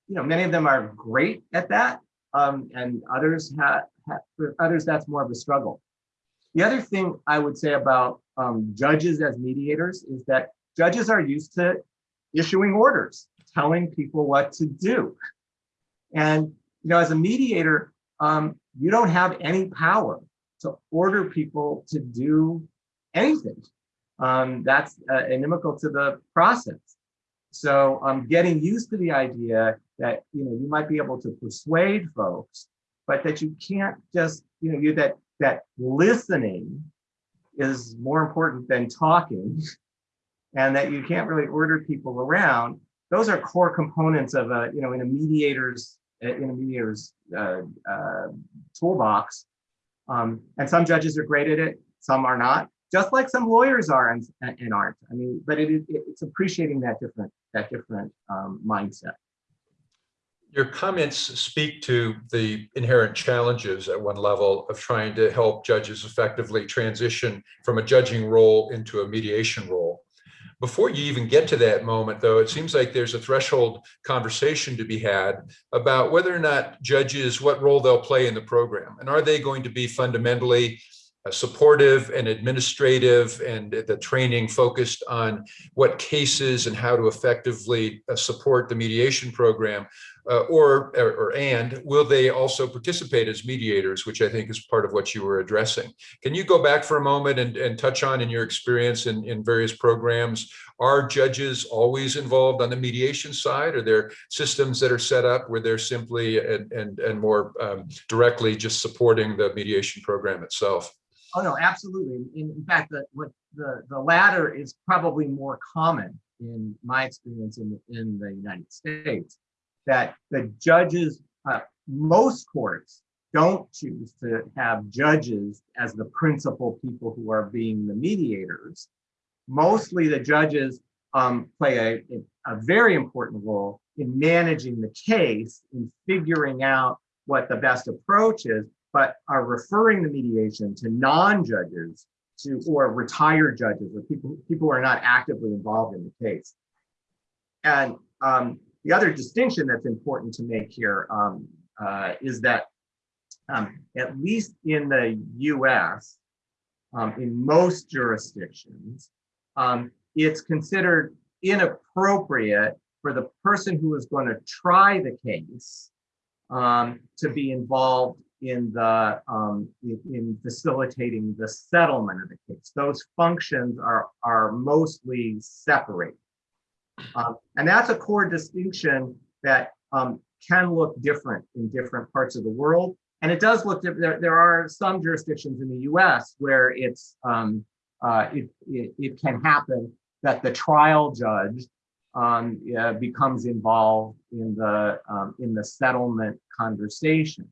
you know, many of them are great at that. Um, and others have, have, for others, that's more of a struggle. The other thing I would say about um, judges as mediators is that judges are used to issuing orders, telling people what to do. And, you know, as a mediator, um, you don't have any power to order people to do anything. Um, that's uh, inimical to the process. So um, getting used to the idea that, you know, you might be able to persuade folks, but that you can't just, you know, you that that listening is more important than talking <laughs> and that you can't really order people around. Those are core components of a, you know, in a mediator's in a mediator's uh, uh, toolbox. Um, and some judges are great at it, some are not, just like some lawyers are and, and aren't. I mean, but it, it, it's appreciating that different that different um, mindset. Your comments speak to the inherent challenges at one level of trying to help judges effectively transition from a judging role into a mediation role. Before you even get to that moment, though, it seems like there's a threshold conversation to be had about whether or not judges, what role they'll play in the program. And are they going to be fundamentally uh, supportive and administrative and the training focused on what cases and how to effectively uh, support the mediation program uh, or, or, or and will they also participate as mediators which i think is part of what you were addressing? Can you go back for a moment and, and touch on in your experience in, in various programs are judges always involved on the mediation side? Are there systems that are set up where they're simply and and, and more um, directly just supporting the mediation program itself? Oh no, absolutely. In, in fact, the, what the, the latter is probably more common in my experience in, in the United States, that the judges, uh, most courts don't choose to have judges as the principal people who are being the mediators. Mostly the judges um, play a, a very important role in managing the case, in figuring out what the best approach is, but are referring the mediation to non-judges to or retired judges or people people who are not actively involved in the case. And um, the other distinction that's important to make here um, uh, is that um, at least in the US, um, in most jurisdictions, um, it's considered inappropriate for the person who is going to try the case um, to be involved in the um, in, in, facilitating the settlement of the case. Those functions are are mostly separate, um, and that's a core distinction that um, can look different in different parts of the world. And it does look different. There, are some jurisdictions in the U.S. where it's um, uh, it, it, it can happen that the trial judge um, becomes involved in the um, in the settlement conversation.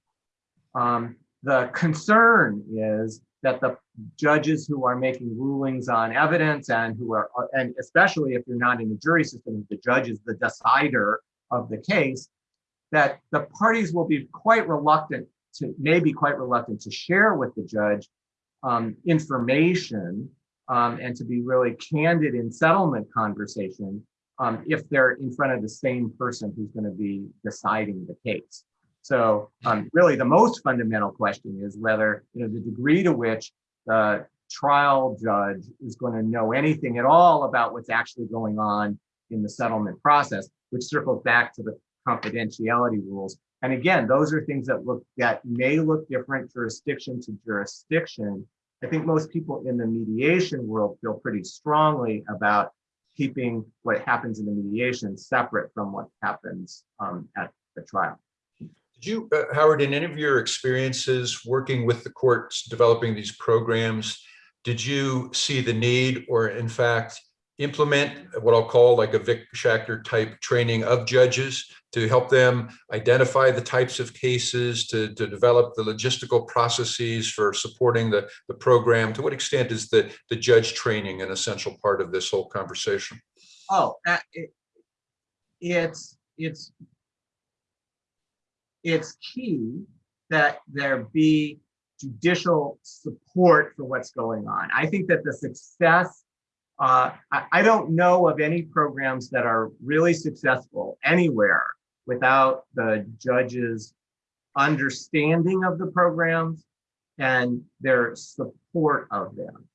Um, the concern is that the judges who are making rulings on evidence and who are, and especially if you're not in the jury system, the judge is the decider of the case, that the parties will be quite reluctant to, maybe quite reluctant to share with the judge um, information um, and to be really candid in settlement conversation um, if they're in front of the same person who's going to be deciding the case. So um, really the most fundamental question is whether, you know, the degree to which the trial judge is going to know anything at all about what's actually going on in the settlement process, which circles back to the confidentiality rules. And again, those are things that look that may look different jurisdiction to jurisdiction. I think most people in the mediation world feel pretty strongly about keeping what happens in the mediation separate from what happens um, at the trial. Did you, uh, Howard, in any of your experiences working with the courts, developing these programs, did you see the need or in fact implement what I'll call like a Vic Schachter type training of judges to help them identify the types of cases, to, to develop the logistical processes for supporting the, the program? To what extent is the, the judge training an essential part of this whole conversation? Oh, uh, it, it's, it's, it's key that there be judicial support for what's going on. I think that the success, uh, I, I don't know of any programs that are really successful anywhere without the judges understanding of the programs and their support of them.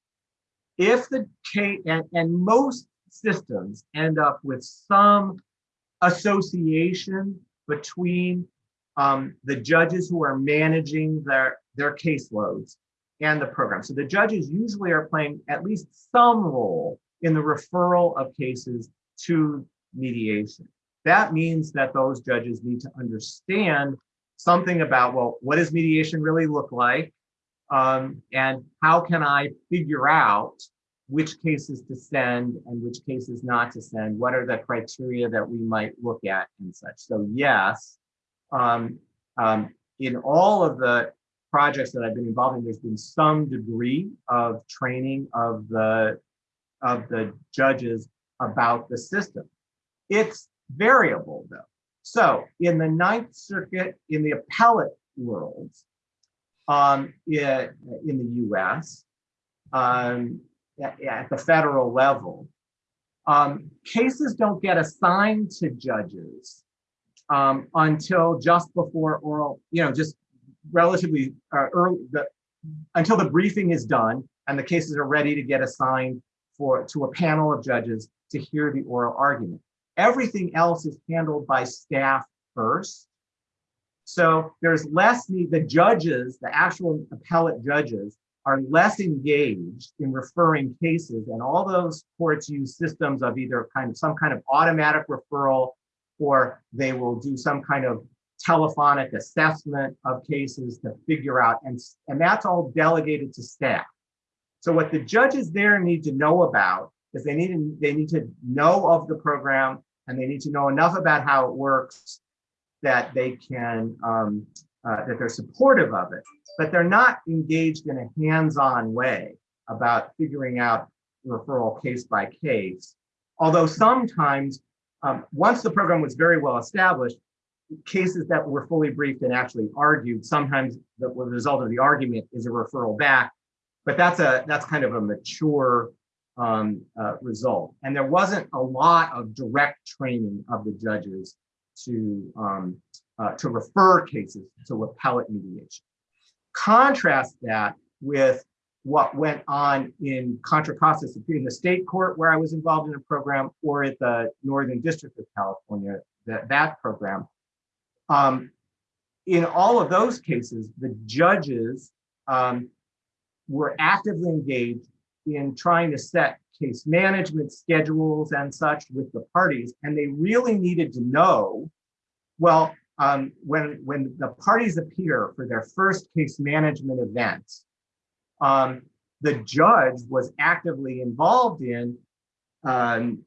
If the case, and, and most systems end up with some association between um, the judges who are managing their, their caseloads and the program. So the judges usually are playing at least some role in the referral of cases to mediation. That means that those judges need to understand something about, well, what does mediation really look like? Um, and how can I figure out which cases to send and which cases not to send? What are the criteria that we might look at and such? So yes, um, um, in all of the projects that I've been involved in, there's been some degree of training of the of the judges about the system. It's variable though. So in the Ninth Circuit, in the appellate world, um, in, in the US, um, at, the federal level, um, cases don't get assigned to judges um, until just before oral, you know, just relatively uh, early, the, until the briefing is done and the cases are ready to get assigned for to a panel of judges to hear the oral argument. Everything else is handled by staff first. So there's less need, the judges, the actual appellate judges are less engaged in referring cases and all those courts use systems of either kind of some kind of automatic referral or they will do some kind of telephonic assessment of cases to figure out and, and that's all delegated to staff. So what the judges there need to know about is they need to, they need to know of the program and they need to know enough about how it works that they can um, uh, that they're supportive of it, but they're not engaged in a hands-on way about figuring out referral case by case. Although sometimes, um, once the program was very well established, cases that were fully briefed and actually argued, sometimes the, the result of the argument is a referral back, but that's a that's kind of a mature um, uh, result. And there wasn't a lot of direct training of the judges to, um, uh, to refer cases to appellate mediation. Contrast that with what went on in Contra Costa in the state court where I was involved in a program or at the Northern District of California, that, that program. Um, in all of those cases, the judges um, were actively engaged in trying to set case management schedules and such with the parties. And they really needed to know, well, um, when, when the parties appear for their first case management event, um, the judge was actively involved in, um,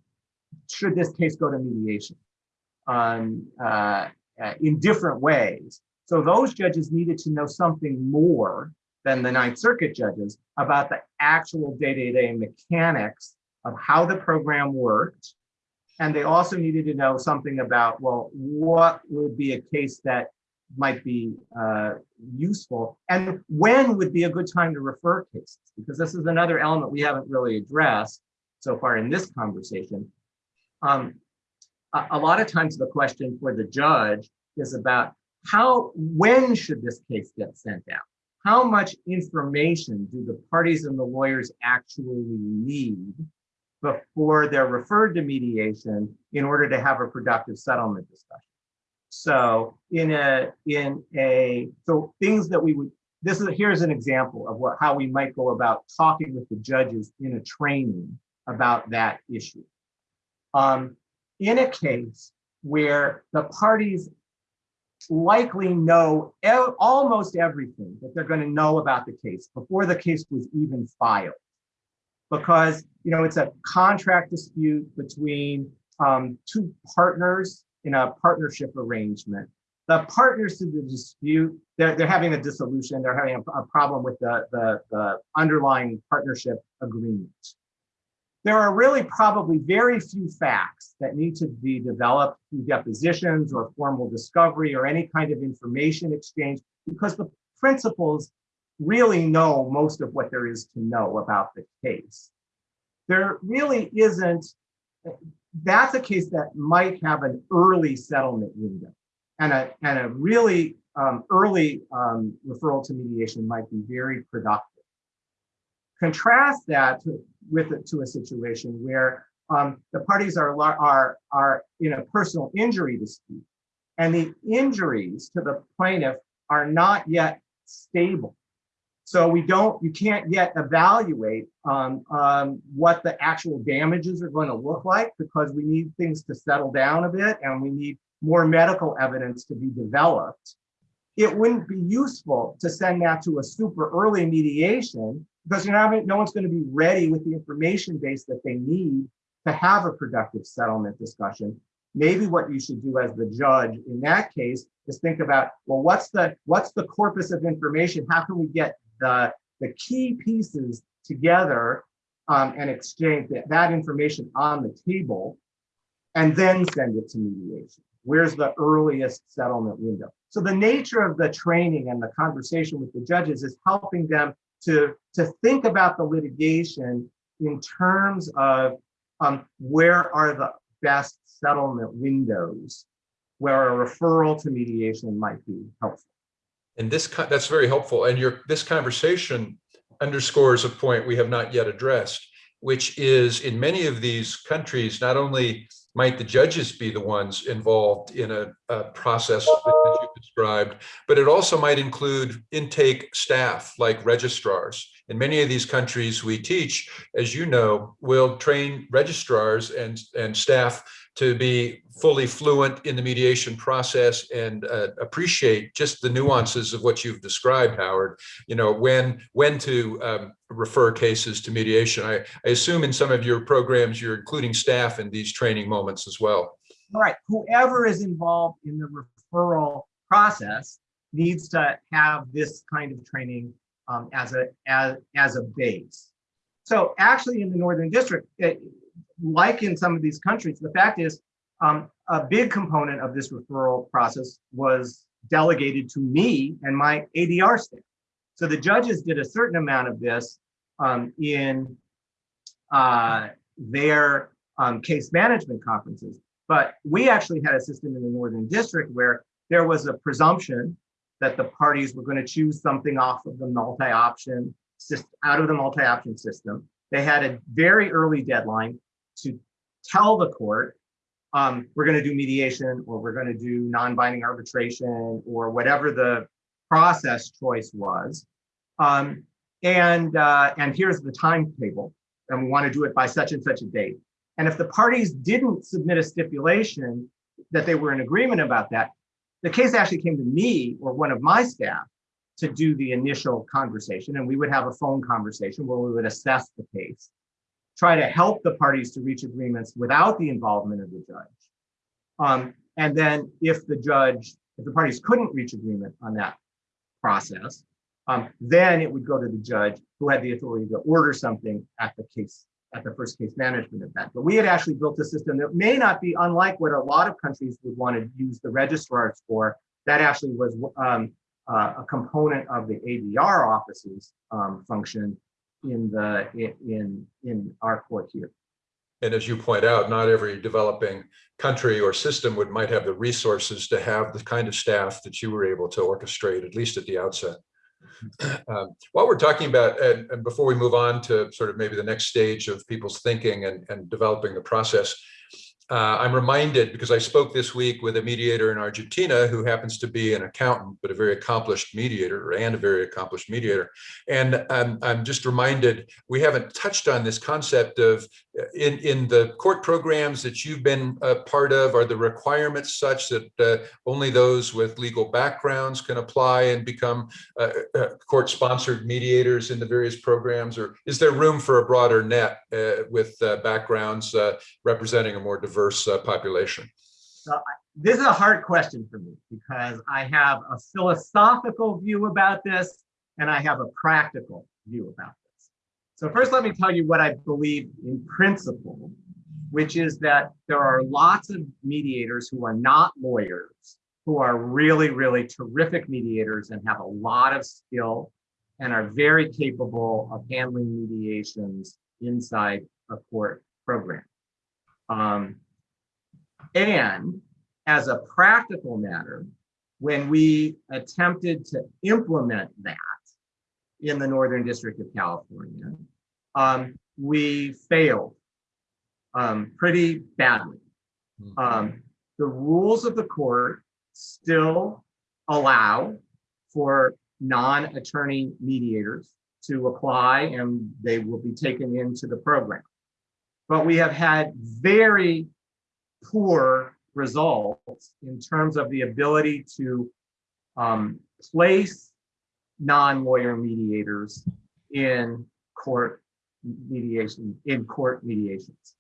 should this case go to mediation um, uh, uh, in different ways. So those judges needed to know something more than the Ninth Circuit judges about the actual day-to-day -day mechanics of how the program worked. And they also needed to know something about, well, what would be a case that might be uh, useful and when would be a good time to refer cases because this is another element we haven't really addressed so far in this conversation um, a, a lot of times the question for the judge is about how, when should this case get sent out? How much information do the parties and the lawyers actually need before they're referred to mediation in order to have a productive settlement discussion? So in a, in a, so things that we would, this is, here's an example of what, how we might go about talking with the judges in a training about that issue. Um, in a case where the parties likely know almost everything that they're going to know about the case before the case was even filed. Because, you know, it's a contract dispute between um, two partners in a partnership arrangement. The partners to the dispute, they're, they're having a dissolution, they're having a, a problem with the, the, the underlying partnership agreement there are really probably very few facts that need to be developed through depositions or formal discovery or any kind of information exchange because the principals really know most of what there is to know about the case. There really isn't, that's a case that might have an early settlement window and a, and a really um, early um, referral to mediation might be very productive. Contrast that to, with it to a situation where um, the parties are, are, are in a personal injury dispute and the injuries to the plaintiff are not yet stable. So we don't, you can't yet evaluate um, um, what the actual damages are going to look like because we need things to settle down a bit and we need more medical evidence to be developed. It wouldn't be useful to send that to a super early mediation because you're not, no one's going to be ready with the information base that they need to have a productive settlement discussion. Maybe what you should do as the judge in that case is think about, well, what's the what's the corpus of information? How can we get the the key pieces together um, and exchange that, that information on the table, and then send it to mediation? Where's the earliest settlement window? So the nature of the training and the conversation with the judges is helping them to, to think about the litigation in terms of um, where are the best settlement windows where a referral to mediation might be helpful. And this, that's very helpful. And your, this conversation underscores a point we have not yet addressed, which is in many of these countries, not only might the judges be the ones involved in a, a process that you described, but it also might include intake staff like registrars. In many of these countries we teach, as you know, will train registrars and, and staff to be fully fluent in the mediation process and uh, appreciate just the nuances of what you've described, Howard. You know, when when to um, refer cases to mediation. I, I assume in some of your programs you're including staff in these training moments as well. All right, whoever is involved in the referral process needs to have this kind of training um, as a as as a base. So actually, in the Northern District, like in some of these countries, the fact is um, a big component of this referral process was delegated to me and my ADR staff. So the judges did a certain amount of this um, in uh, their um, case management conferences. But we actually had a system in the Northern District where there was a presumption that the parties were going to choose something off of the multi-option system, out of the multi-option system. They had a very early deadline to tell the court, um, we're going to do mediation or we're going to do non-binding arbitration or whatever the process choice was. Um, and, uh, and here's the timetable and we want to do it by such and such a date. And if the parties didn't submit a stipulation that they were in agreement about that, the case actually came to me or one of my staff to do the initial conversation. And we would have a phone conversation where we would assess the case try to help the parties to reach agreements without the involvement of the judge. Um, and then if the judge, if the parties couldn't reach agreement on that process, um, then it would go to the judge who had the authority to order something at the case, at the first case management event. But we had actually built a system that may not be unlike what a lot of countries would want to use the registrars for. That actually was um, uh, a component of the ADR office's um, function in the in in our court here. And as you point out, not every developing country or system would might have the resources to have the kind of staff that you were able to orchestrate, at least at the outset. <clears throat> Um, while we're talking about, and, and, before we move on to sort of maybe the next stage of people's thinking and, and developing the process, uh, I'm reminded because I spoke this week with a mediator in Argentina who happens to be an accountant, but a very accomplished mediator and a very accomplished mediator. And um, I'm just reminded we haven't touched on this concept of uh, in, in the court programs that you've been a part of, are the requirements such that uh, only those with legal backgrounds can apply and become uh, uh court sponsored mediators in the various programs? Or is there room for a broader net uh, with backgrounds representing a more diverse diverse uh, population? So this is a hard question for me because I have a philosophical view about this and I have a practical view about this. So first, let me tell you what I believe in principle, which is that there are lots of mediators who are not lawyers, who are really, really terrific mediators and have a lot of skill and are very capable of handling mediations inside a court program. Um, and as a practical matter, when we attempted to implement that in the Northern District of California, um, we failed um, pretty badly. Hmm. Um, the rules of the court still allow for non-attorney mediators to apply and they will be taken into the program. But we have had very poor results in terms of the ability to um, place non-lawyer mediators in court mediation, in court mediations.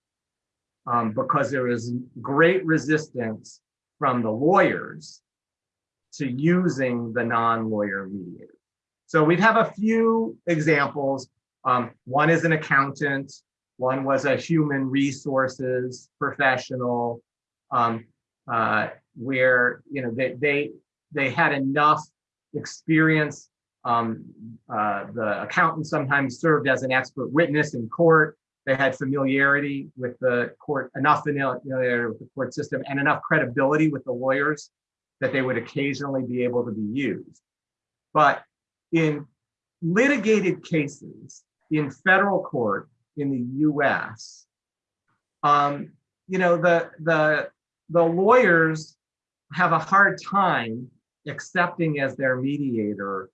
Um, because there is great resistance from the lawyers to using the non-lawyer mediator. So we'd have a few examples. Um, one is an accountant one was a human resources professional, um, uh, where you know they they they had enough experience. Um, uh, the accountant sometimes served as an expert witness in court. They had familiarity with the court, enough familiarity with the court system, and enough credibility with the lawyers that they would occasionally be able to be used. But in litigated cases in federal court, in the US, um, you know, the, the, the lawyers have a hard time accepting as their mediator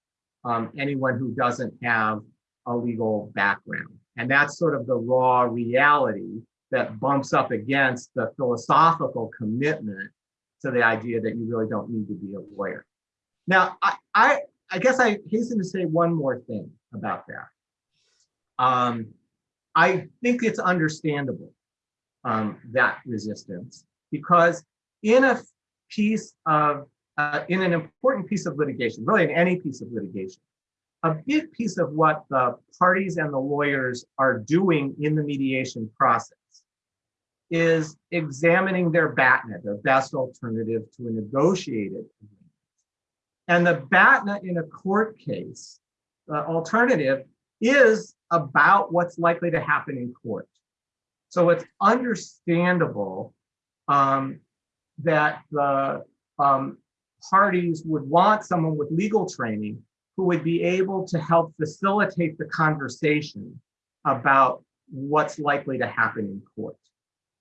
um, anyone who doesn't have a legal background. And that's sort of the raw reality that bumps up against the philosophical commitment to the idea that you really don't need to be a lawyer. Now, I, I, I guess I hasten to say one more thing about that. Um, I think it's understandable, um, that resistance, because in a piece of, uh, in an important piece of litigation, really in any piece of litigation, a big piece of what the parties and the lawyers are doing in the mediation process is examining their BATNA, their best alternative to a negotiated agreement. And the BATNA in a court case, the alternative is about what's likely to happen in court. So it's understandable um, that the um, parties would want someone with legal training who would be able to help facilitate the conversation about what's likely to happen in court.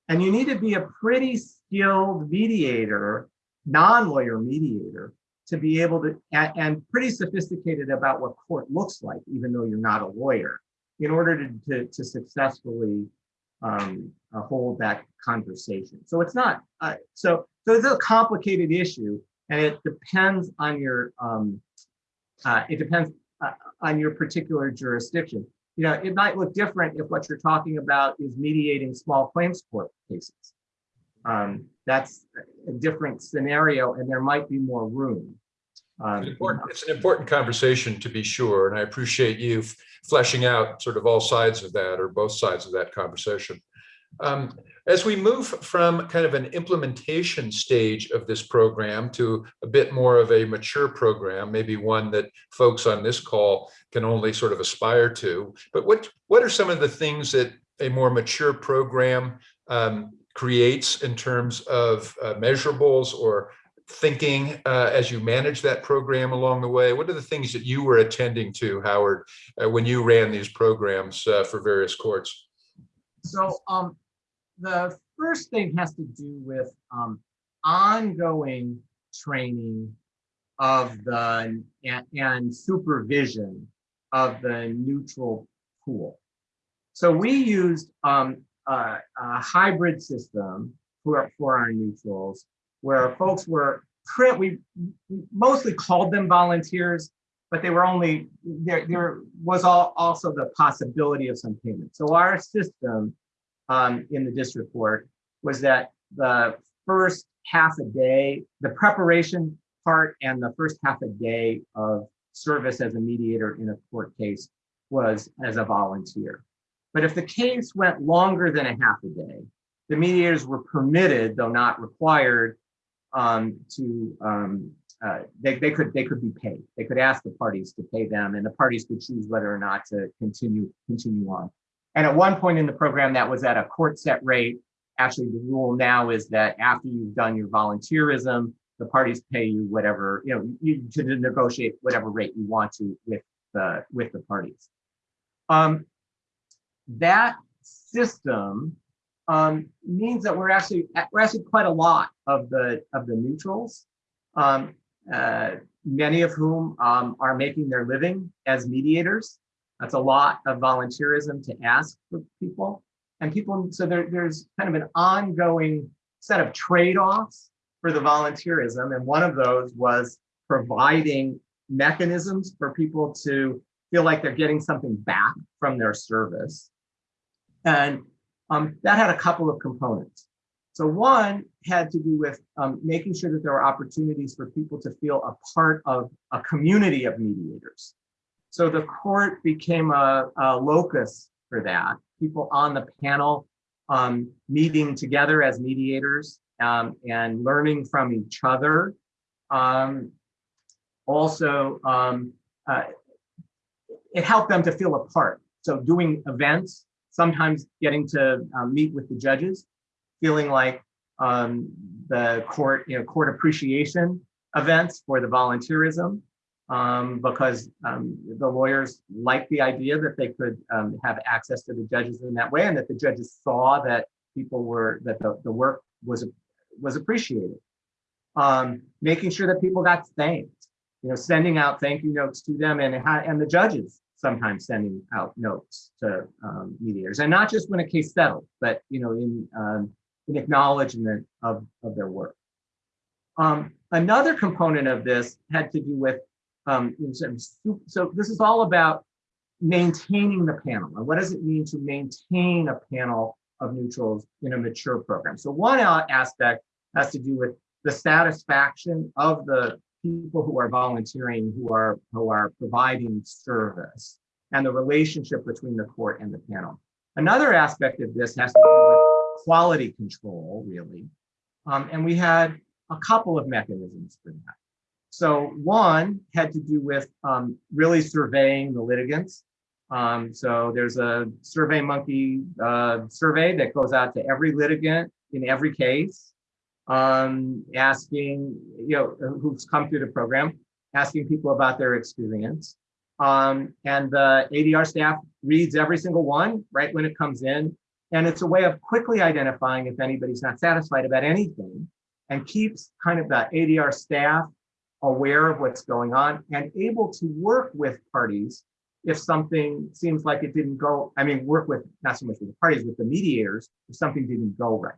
And you need to be a pretty skilled mediator, non-lawyer mediator, to be able to, and, and, pretty sophisticated about what court looks like, even though you're not a lawyer, in order to, to, to successfully um, uh, hold that conversation. So it's not, uh, so, so it's a complicated issue and it depends on your, um, uh, it depends uh, on your particular jurisdiction. You know, it might look different if what you're talking about is mediating small claims court cases. Um, that's a different scenario and there might be more room. Um, it's an important conversation to be sure, and I appreciate you fleshing out sort of all sides of that or both sides of that conversation. Um, as we move from kind of an implementation stage of this program to a bit more of a mature program, maybe one that folks on this call can only sort of aspire to, but what, what are some of the things that a more mature program um, creates in terms of uh, measurables or thinking uh, as you manage that program along the way? What are the things that you were attending to, Howard, uh, when you ran these programs uh, for various courts? So um, the first thing has to do with um, ongoing training of the and, and supervision of the neutral pool. So we used um, a, a hybrid system for, for our neutrals where folks were, we we mostly called them volunteers, but they were only, there, there was all, also the possibility of some payment. So our system um, in the district court was that the first half a day, the preparation part and the first half a day of service as a mediator in a court case was as a volunteer. But if the case went longer than a half a day, the mediators were permitted, though not required, um, to um, uh, they, they could they could be paid. They could ask the parties to pay them, and the parties could choose whether or not to continue continue on. And at one point in the program, that was at a court set rate. Actually, the rule now is that after you've done your volunteerism, the parties pay you whatever you know you to negotiate whatever rate you want to with the with the parties. Um, that system um, means that we're actually we're actually quite a lot of the of the neutrals, um, uh, many of whom um, are making their living as mediators. That's a lot of volunteerism to ask for people, and people. So there, there's kind of an ongoing set of trade-offs for the volunteerism, and one of those was providing mechanisms for people to feel like they're getting something back from their service. And um, that had a couple of components. So one had to do with um, making sure that there were opportunities for people to feel a part of a community of mediators. So the court became a, a locus for that. People on the panel um, meeting together as mediators um, and learning from each other. Um, also, um, uh, it helped them to feel a part. So doing events sometimes getting to um, meet with the judges, feeling like um, the court, you know, court appreciation events for the volunteerism, um, because um, the lawyers liked the idea that they could um, have access to the judges in that way, and that the judges saw that people were that the, the work was was appreciated. Um, making sure that people got thanked, you know, sending out thank you notes to them, and and the judges sometimes sending out notes to um, mediators, and not just when a case settled, but you know, in um, in acknowledgement of of their work. Um, another component of this had to do with um, so this is all about maintaining the panel and what does it mean to maintain a panel of neutrals in a mature program. So one aspect has to do with the satisfaction of the people who are volunteering, who are who are providing service, and the relationship between the court and the panel. Another aspect of this has to do with quality control, really, um, and we had a couple of mechanisms for that. So one had to do with um, really surveying the litigants. Um, so there's a Survey Monkey uh, survey that goes out to every litigant in every case um, asking, you know, who's come through the program, asking people about their experience. Um, and the ADR staff reads every single one right when it comes in. And it's a way of quickly identifying if anybody's not satisfied about anything and keeps kind of the ADR staff aware of what's going on and able to work with parties if something seems like it didn't go, I mean, work with, not so much with the parties, with the mediators, if something didn't go right.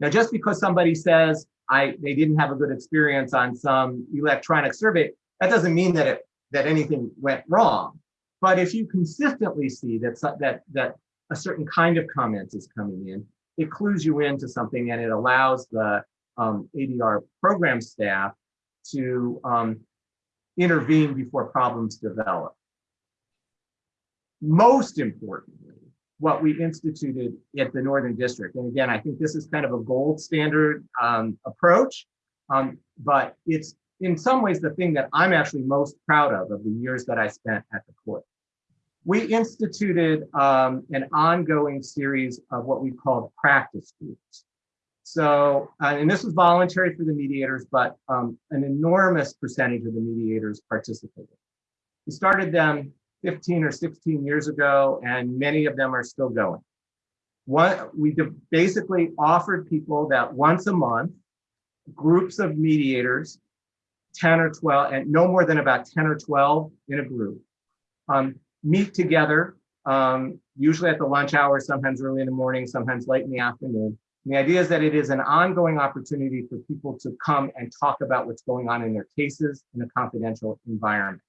Now, just because somebody says I they didn't have a good experience on some electronic survey, that doesn't mean that it that anything went wrong. But if you consistently see that that that a certain kind of comment is coming in, it clues you into something and it allows the um, ADR program staff to um, intervene before problems develop. Most importantly, what we instituted at the Northern District. And again, I think this is kind of a gold standard um, approach, um, but it's in some ways the thing that I'm actually most proud of of the years that I spent at the court. we instituted um, an ongoing series of what we called practice groups. So, uh, and this was voluntary for the mediators, but um, an enormous percentage of the mediators participated. We started them 15 or 16 years ago, and many of them are still going. What we basically offered people that once a month, groups of mediators, 10 or 12, and no more than about 10 or 12 in a group, um, meet together, um, usually at the lunch hour, sometimes early in the morning, sometimes late in the afternoon. And the idea is that it is an ongoing opportunity for people to come and talk about what's going on in their cases in a confidential environment.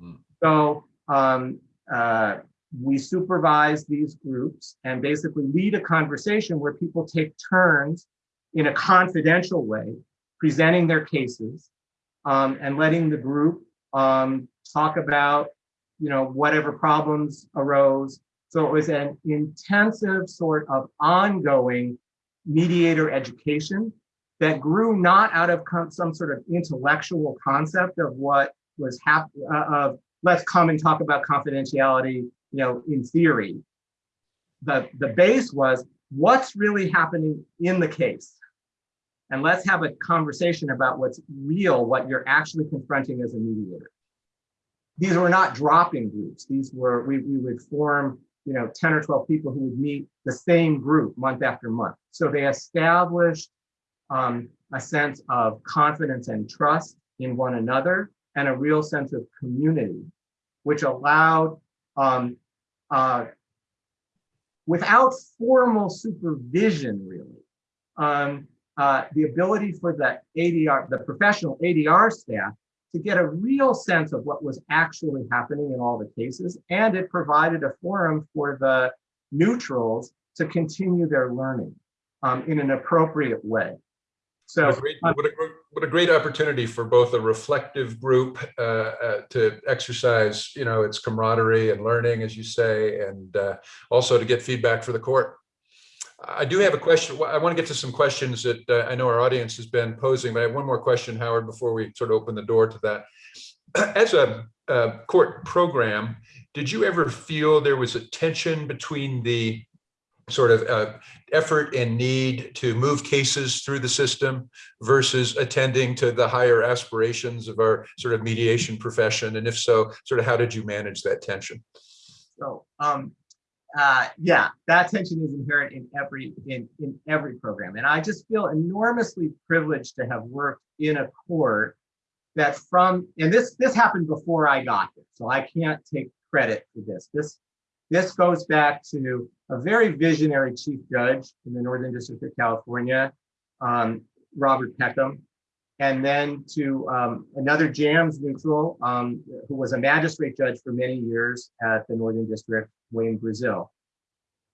Mm. So um, uh, we supervise these groups and basically lead a conversation where people take turns in a confidential way, presenting their cases um, and letting the group um, talk about, you know, whatever problems arose. So it was an intensive sort of ongoing mediator education that grew not out of some sort of intellectual concept of what was happening uh, of let's come and talk about confidentiality, you know, in theory. The, the base was what's really happening in the case. And let's have a conversation about what's real, what you're actually confronting as a mediator. These were not drop-in groups. These were, we, we would form, you know, 10 or 12 people who would meet the same group month after month. So they established um, a sense of confidence and trust in one another and a real sense of community, which allowed, um, uh, without formal supervision really, um, uh, the ability for the ADR, the professional ADR staff to get a real sense of what was actually happening in all the cases. And it provided a forum for the neutrals to continue their learning um, in an appropriate way. So What a, great, what, a, what a great opportunity for both a reflective group uh, uh, to exercise, you know, its camaraderie and learning, as you say, and uh, also to get feedback for the court. I do have a question. I want to get to some questions that uh, I know our audience has been posing, but I have one more question, Howard, before we sort of open the door to that. <clears throat> As a, a court program, did you ever feel there was a tension between the sort of uh, effort and need to move cases through the system versus attending to the higher aspirations of our sort of mediation profession? And if so, sort of how did you manage that tension? So, um, uh, yeah, that tension is inherent in every in in every program, and I just feel enormously privileged to have worked in a court that from and this this happened before I got here, so I can't take credit for this. This this goes back to a very visionary chief judge in the Northern District of California, um, Robert Peckham, and then to um, another JAMS neutral um, who was a magistrate judge for many years at the Northern District, Wayne Brazil,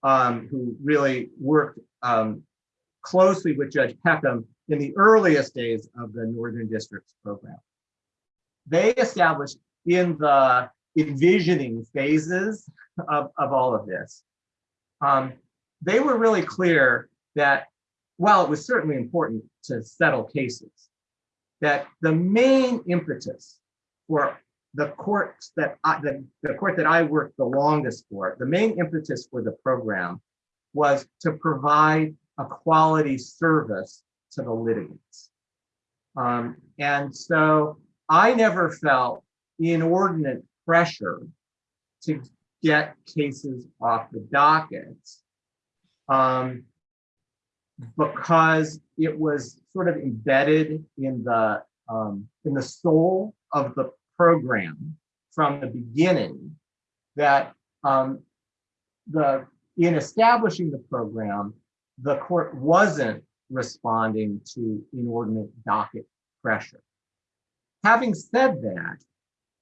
um, who really worked um, closely with Judge Peckham in the earliest days of the Northern District's program. They established in the envisioning phases of, of all of this. Um, they were really clear that while it was certainly important to settle cases, that the main impetus for the courts that I, the, the court that I worked the longest for, the main impetus for the program was to provide a quality service to the litigants. Um, and so I never felt inordinate pressure to get cases off the dockets um, because it was sort of embedded in the um, in the soul of the program from the beginning that um, the in establishing the program, the court wasn't responding to inordinate docket pressure. Having said that,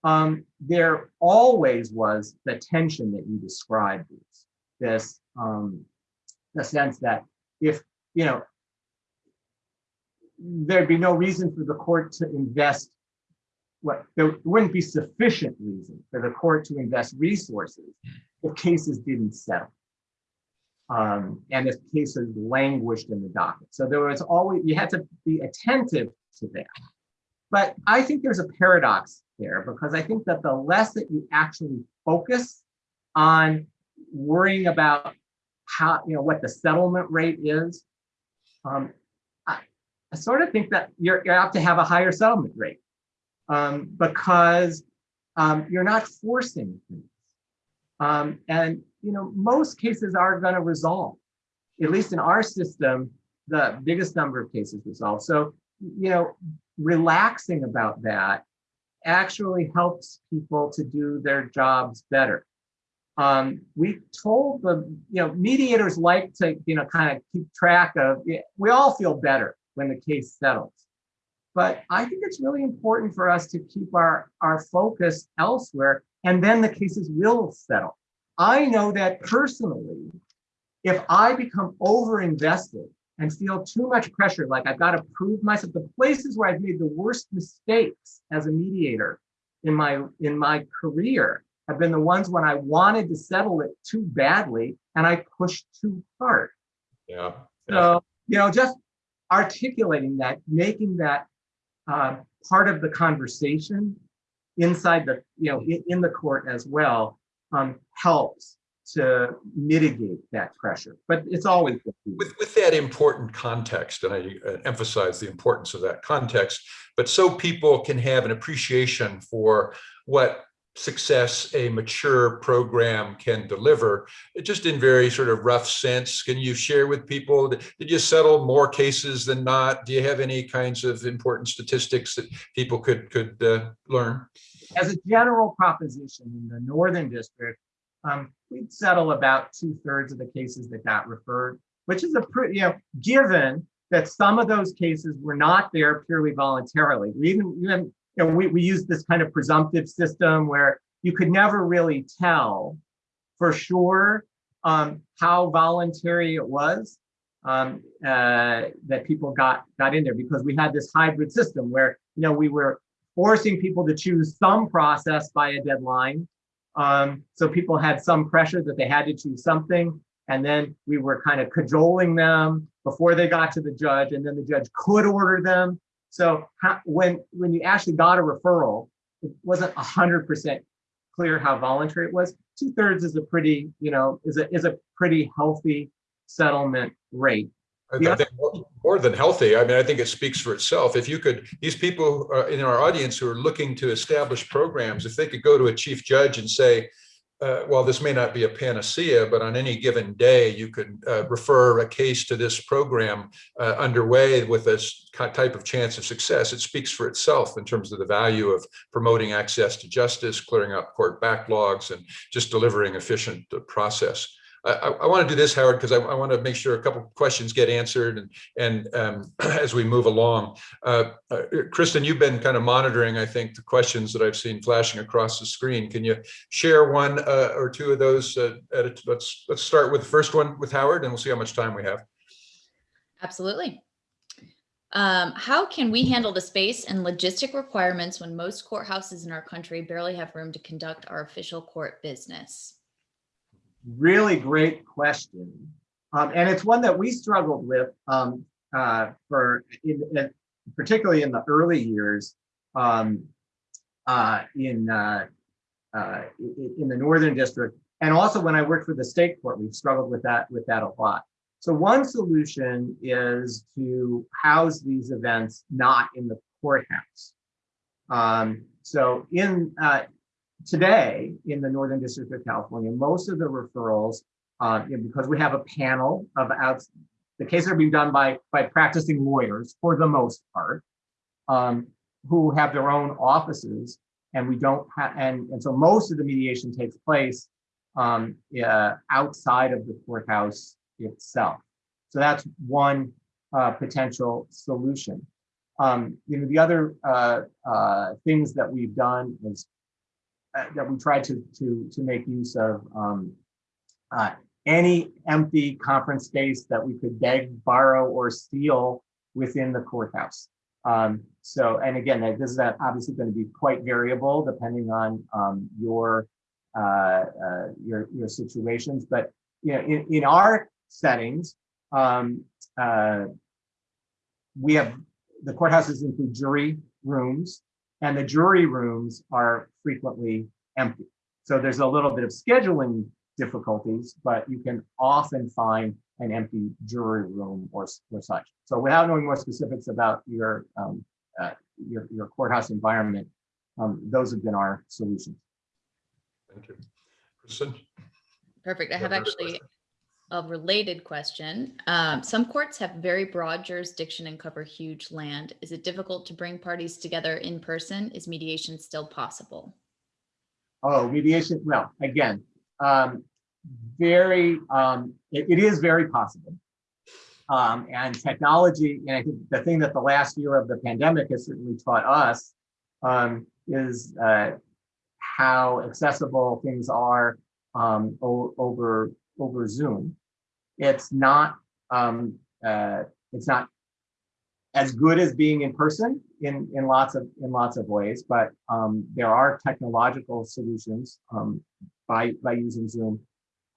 um, there always was the tension that you described this, this um, the sense that if, you know, there'd be no reason for the court to invest what there wouldn't be sufficient reason for the court to invest resources if cases didn't settle. Um, and if cases languished in the docket. So there was always, you had to be attentive to that. But I think there's a paradox there because I think that the less that you actually focus on worrying about how, you know, what the settlement rate is, um, I, I sort of think that you're, you have to have a higher settlement rate um, because um, you're not forcing things. Um, and, you know, most cases are going to resolve. At least in our system, the biggest number of cases resolve. So, you know, relaxing about that actually helps people to do their jobs better. Um, we told the, you know, mediators like to, you know, kind of keep track of, we all feel better when the case settles. But I think it's really important for us to keep our, our focus elsewhere, and then the cases will settle. I know that personally, if I become over-invested and feel too much pressure, like I've got to prove myself, the places where I've made the worst mistakes as a mediator in my, in my career have been the ones when I wanted to settle it too badly and I pushed too hard. Yeah. So, you know, just articulating that, making that uh, part of the conversation inside the, you know, in, in the court as well, um, helps to mitigate that pressure. But it's always with, with that important context, and I uh, emphasize the importance of that context, but so people can have an appreciation for what success a mature program can deliver just in very sort of rough sense can you share with people did you settle more cases than not do you have any kinds of important statistics that people could could uh, learn as a general proposition in the northern district um, we'd settle about two-thirds of the cases that got referred which is a pretty you know given that some of those cases were not there purely voluntarily we even, even you know, we, we use this kind of presumptive system where you could never really tell for sure um, how voluntary it was um, uh, that people got got in there because we had this hybrid system where you know we were forcing people to choose some process by a deadline. Um, so people had some pressure that they had to choose something. And then we were kind of cajoling them before they got to the judge. And then the judge could order them so how, when when you actually got a referral, it wasn't hundred percent clear how voluntary it was. Two thirds is a pretty, you know, is a is a pretty healthy settlement rate. I think more than healthy. I mean, I think it speaks for itself. If you could, these people uh, in our audience who are looking to establish programs, if they could go to a chief judge and say, uh, well, this may not be a panacea, but on any given day, you could uh, refer a case to this program uh, underway with this type of chance of success. It speaks for itself in terms of the value of promoting access to justice, clearing up court backlogs, and just delivering efficient uh, process. I, I want to do this, Howard, because I, I, want to make sure a couple questions get answered and, and um, <clears throat> as we move along. Uh, uh, Kristen, you've been kind of monitoring, I think, the questions that I've seen flashing across the screen. Can you share one uh, or two of those? Uh, let's, let's start with the first one with Howard and we'll see how much time we have. Absolutely. Um, how can we handle the space and logistic requirements when most courthouses in our country barely have room to conduct our official court business? Really great question. Um, and it's one that we struggled with um, uh, for in, in, particularly in the early years um, uh, in, uh, uh in the Northern District. And also when I worked for the state court, we struggled with that with that a lot. So one solution is to house these events not in the courthouse. Um, so in uh, today in the Northern District of California, most of the referrals, uh, because we have a panel of out, the cases are being done by, by practicing lawyers for the most part, um, who have their own offices and we don't have, and, and so most of the mediation takes place um, uh, outside of the courthouse itself. So that's one uh, potential solution. Um, you know, the other uh, uh, things that we've done is that we tried to to to make use of um, uh, any empty conference space that we could beg, borrow, or steal within the courthouse. Um, so, and again, this is obviously going to be quite variable depending on um, your uh, uh, your your situations. But you know, in in our settings, um, uh, we have the courthouses include jury rooms, and the jury rooms are frequently empty. So there's a little bit of scheduling difficulties, but you can often find an empty jury room or, or such. So without knowing more specifics about your, um, uh, your, your courthouse environment, um, those have been our solutions. Thank you. Kristen? Perfect. I have actually question. A related question. Um, some courts have very broad jurisdiction and cover huge land. Is it difficult to bring parties together in person? Is mediation still possible? Oh, mediation, well, again, um, very, um, it, it is very possible. Um, and technology, and I think the thing that the last year of the pandemic has certainly taught us um, is uh, how accessible things are um, over over Zoom. It's not um, uh, it's not as good as being in person in in lots of in lots of ways, but um, there are technological solutions um, by by using Zoom.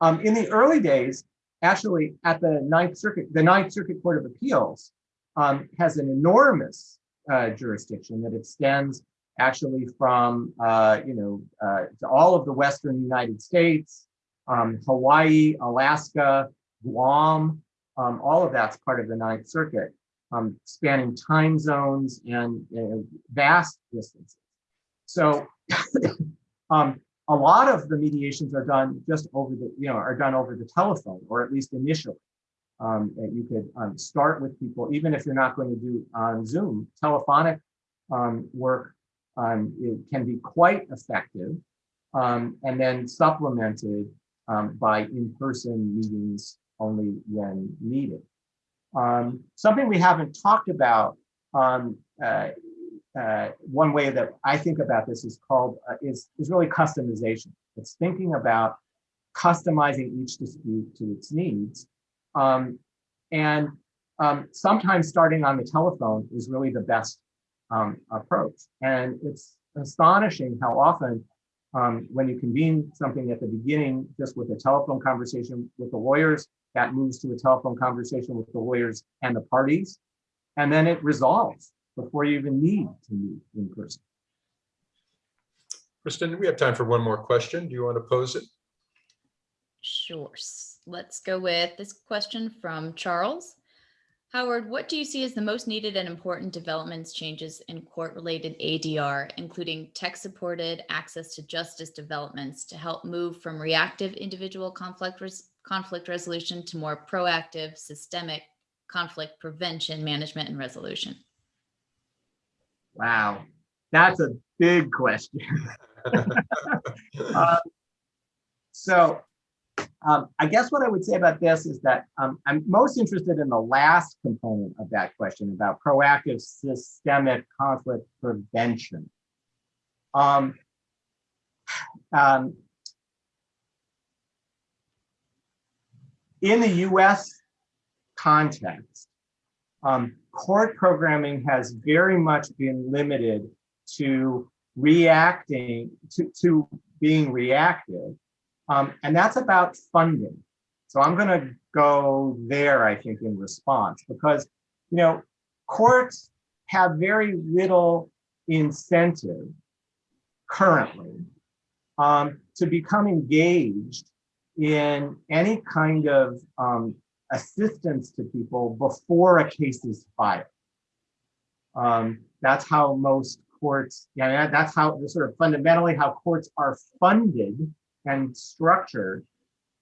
Um, in the early days, actually, at the Ninth Circuit, the Ninth Circuit Court of Appeals um, has an enormous uh, jurisdiction that extends actually from uh, you know uh, to all of the Western United States, um, Hawaii, Alaska, Guam, um, all of that's part of the Ninth Circuit um, spanning time zones and vast distances. So <laughs> um, a lot of the mediations are done just over the, you know, are done over the telephone, or at least initially. Um, you could um, start with people, even if you're not going to do on Zoom, telephonic um, work it can be quite effective, and then supplemented by in-person meetings only when needed. Um, something we haven't talked about, um, uh, uh, one way that I think about this is called, uh, is, is really customization. It's thinking about customizing each dispute to its needs. Um, and um, sometimes starting on the telephone is really the best um, approach. And it's astonishing how often um, when you convene something at the beginning, just with a telephone conversation with the lawyers, that moves to a telephone conversation with the lawyers and the parties. And then it resolves before you even need to meet in person. Kristen, we have time for one more question. Do you want to pose it? Sure. Let's go with this question from Charles. Howard, what do you see as the most needed and important developments, changes in court-related ADR, including tech-supported access to justice developments to help move from reactive individual conflict res- conflict resolution to more proactive, systemic conflict prevention, management, and resolution? Wow, that's a big question. Uh, <laughs> <laughs> So um, I guess what I would say about this is that um, I'm most interested in the last component of that question about proactive systemic conflict prevention. Um, um, in the US context, um, court programming has very much been limited to reacting to, to being reactive. Um, and that's about funding. So I'm going to go there, I think, in response, because, you know, courts have very little incentive currently um, to become engaged in any kind of um, assistance to people before a case is filed. Um, that's how most courts, yeah, that's how sort of fundamentally how courts are funded and structured.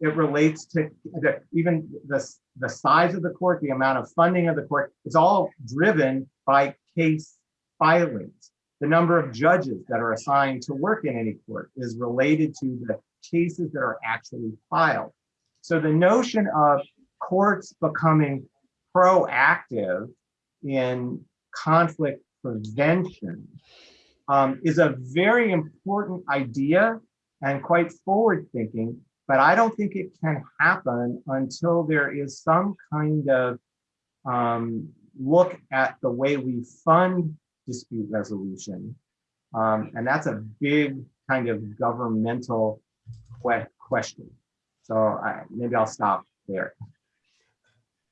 It relates to the, even the, the size of the court, the amount of funding of the court, it's all driven by case filings. The number of judges that are assigned to work in any court is related to the cases that are actually filed. So the notion of courts becoming proactive in conflict prevention um, is a very important idea and quite forward thinking, but I don't think it can happen until there is some kind of um, look at the way we fund dispute resolution. Um, and that's a big kind of governmental que- question. So I, maybe I'll stop there.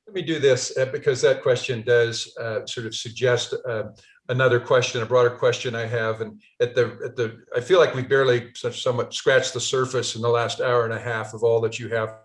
Let me do this uh, because that question does uh, sort of suggest uh, another question, a broader question I have, and at the, at the, I feel like we barely somewhat scratched the surface in the last hour and a half of all that you have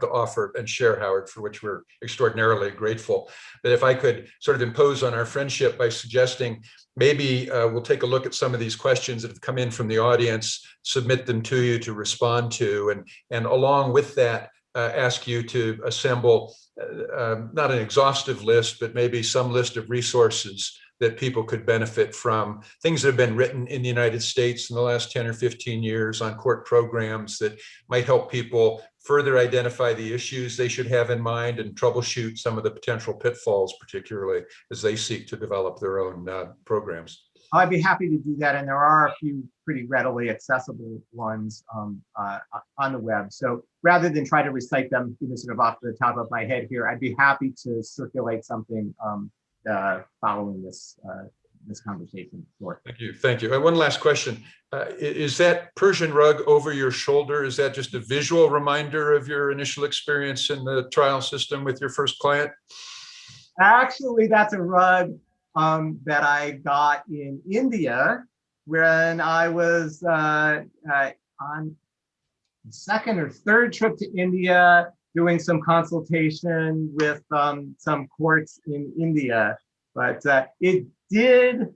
to offer and share, Howard, for which we're extraordinarily grateful. But if I could sort of impose on our friendship by suggesting maybe uh, we'll take a look at some of these questions that have come in from the audience, submit them to you to respond to, and, and along with that, uh, ask you to assemble uh, um, not an exhaustive list, but maybe some list of resources that people could benefit from. Things that have been written in the United States in the last 10 or 15 years on court programs that might help people further identify the issues they should have in mind and troubleshoot some of the potential pitfalls, particularly as they seek to develop their own uh, programs. I'd be happy to do that, and there are a few pretty readily accessible ones um, uh, on the web. So rather than try to recite them, you know, sort of off the top of my head here, I'd be happy to circulate something um, uh, following this uh, this conversation. Sure. Thank you. Thank you. Uh, One last question. Uh, Is that Persian rug over your shoulder? Is that just a visual reminder of your initial experience in the trial system with your first client? Actually, that's a rug um, that I got in India when I was uh, uh, on the second or third trip to India doing some consultation with um, some courts in India. But uh, it did,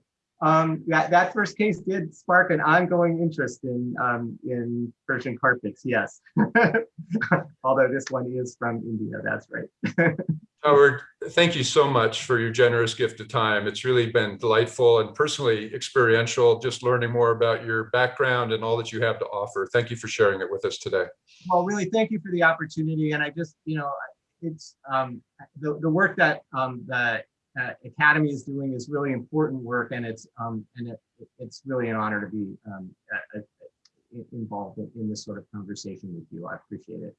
um, that, that first case did spark an ongoing interest in, um, in Persian carpets, yes. <laughs> Although this one is from India, that's right. <laughs> Howard, thank you so much for your generous gift of time. It's really been delightful and personally experiential, just learning more about your background and all that you have to offer. Thank you for sharing it with us today. Well, really, thank you for the opportunity. And I just, you know, it's um, the, the work that um, the uh, Academy is doing is really important work. And it's um, and it, it's really an honor to be um, uh, uh, involved in, in this sort of conversation with you. I appreciate it.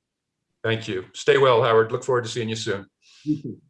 Thank you. Stay well, Howard. Look forward to seeing you soon. You.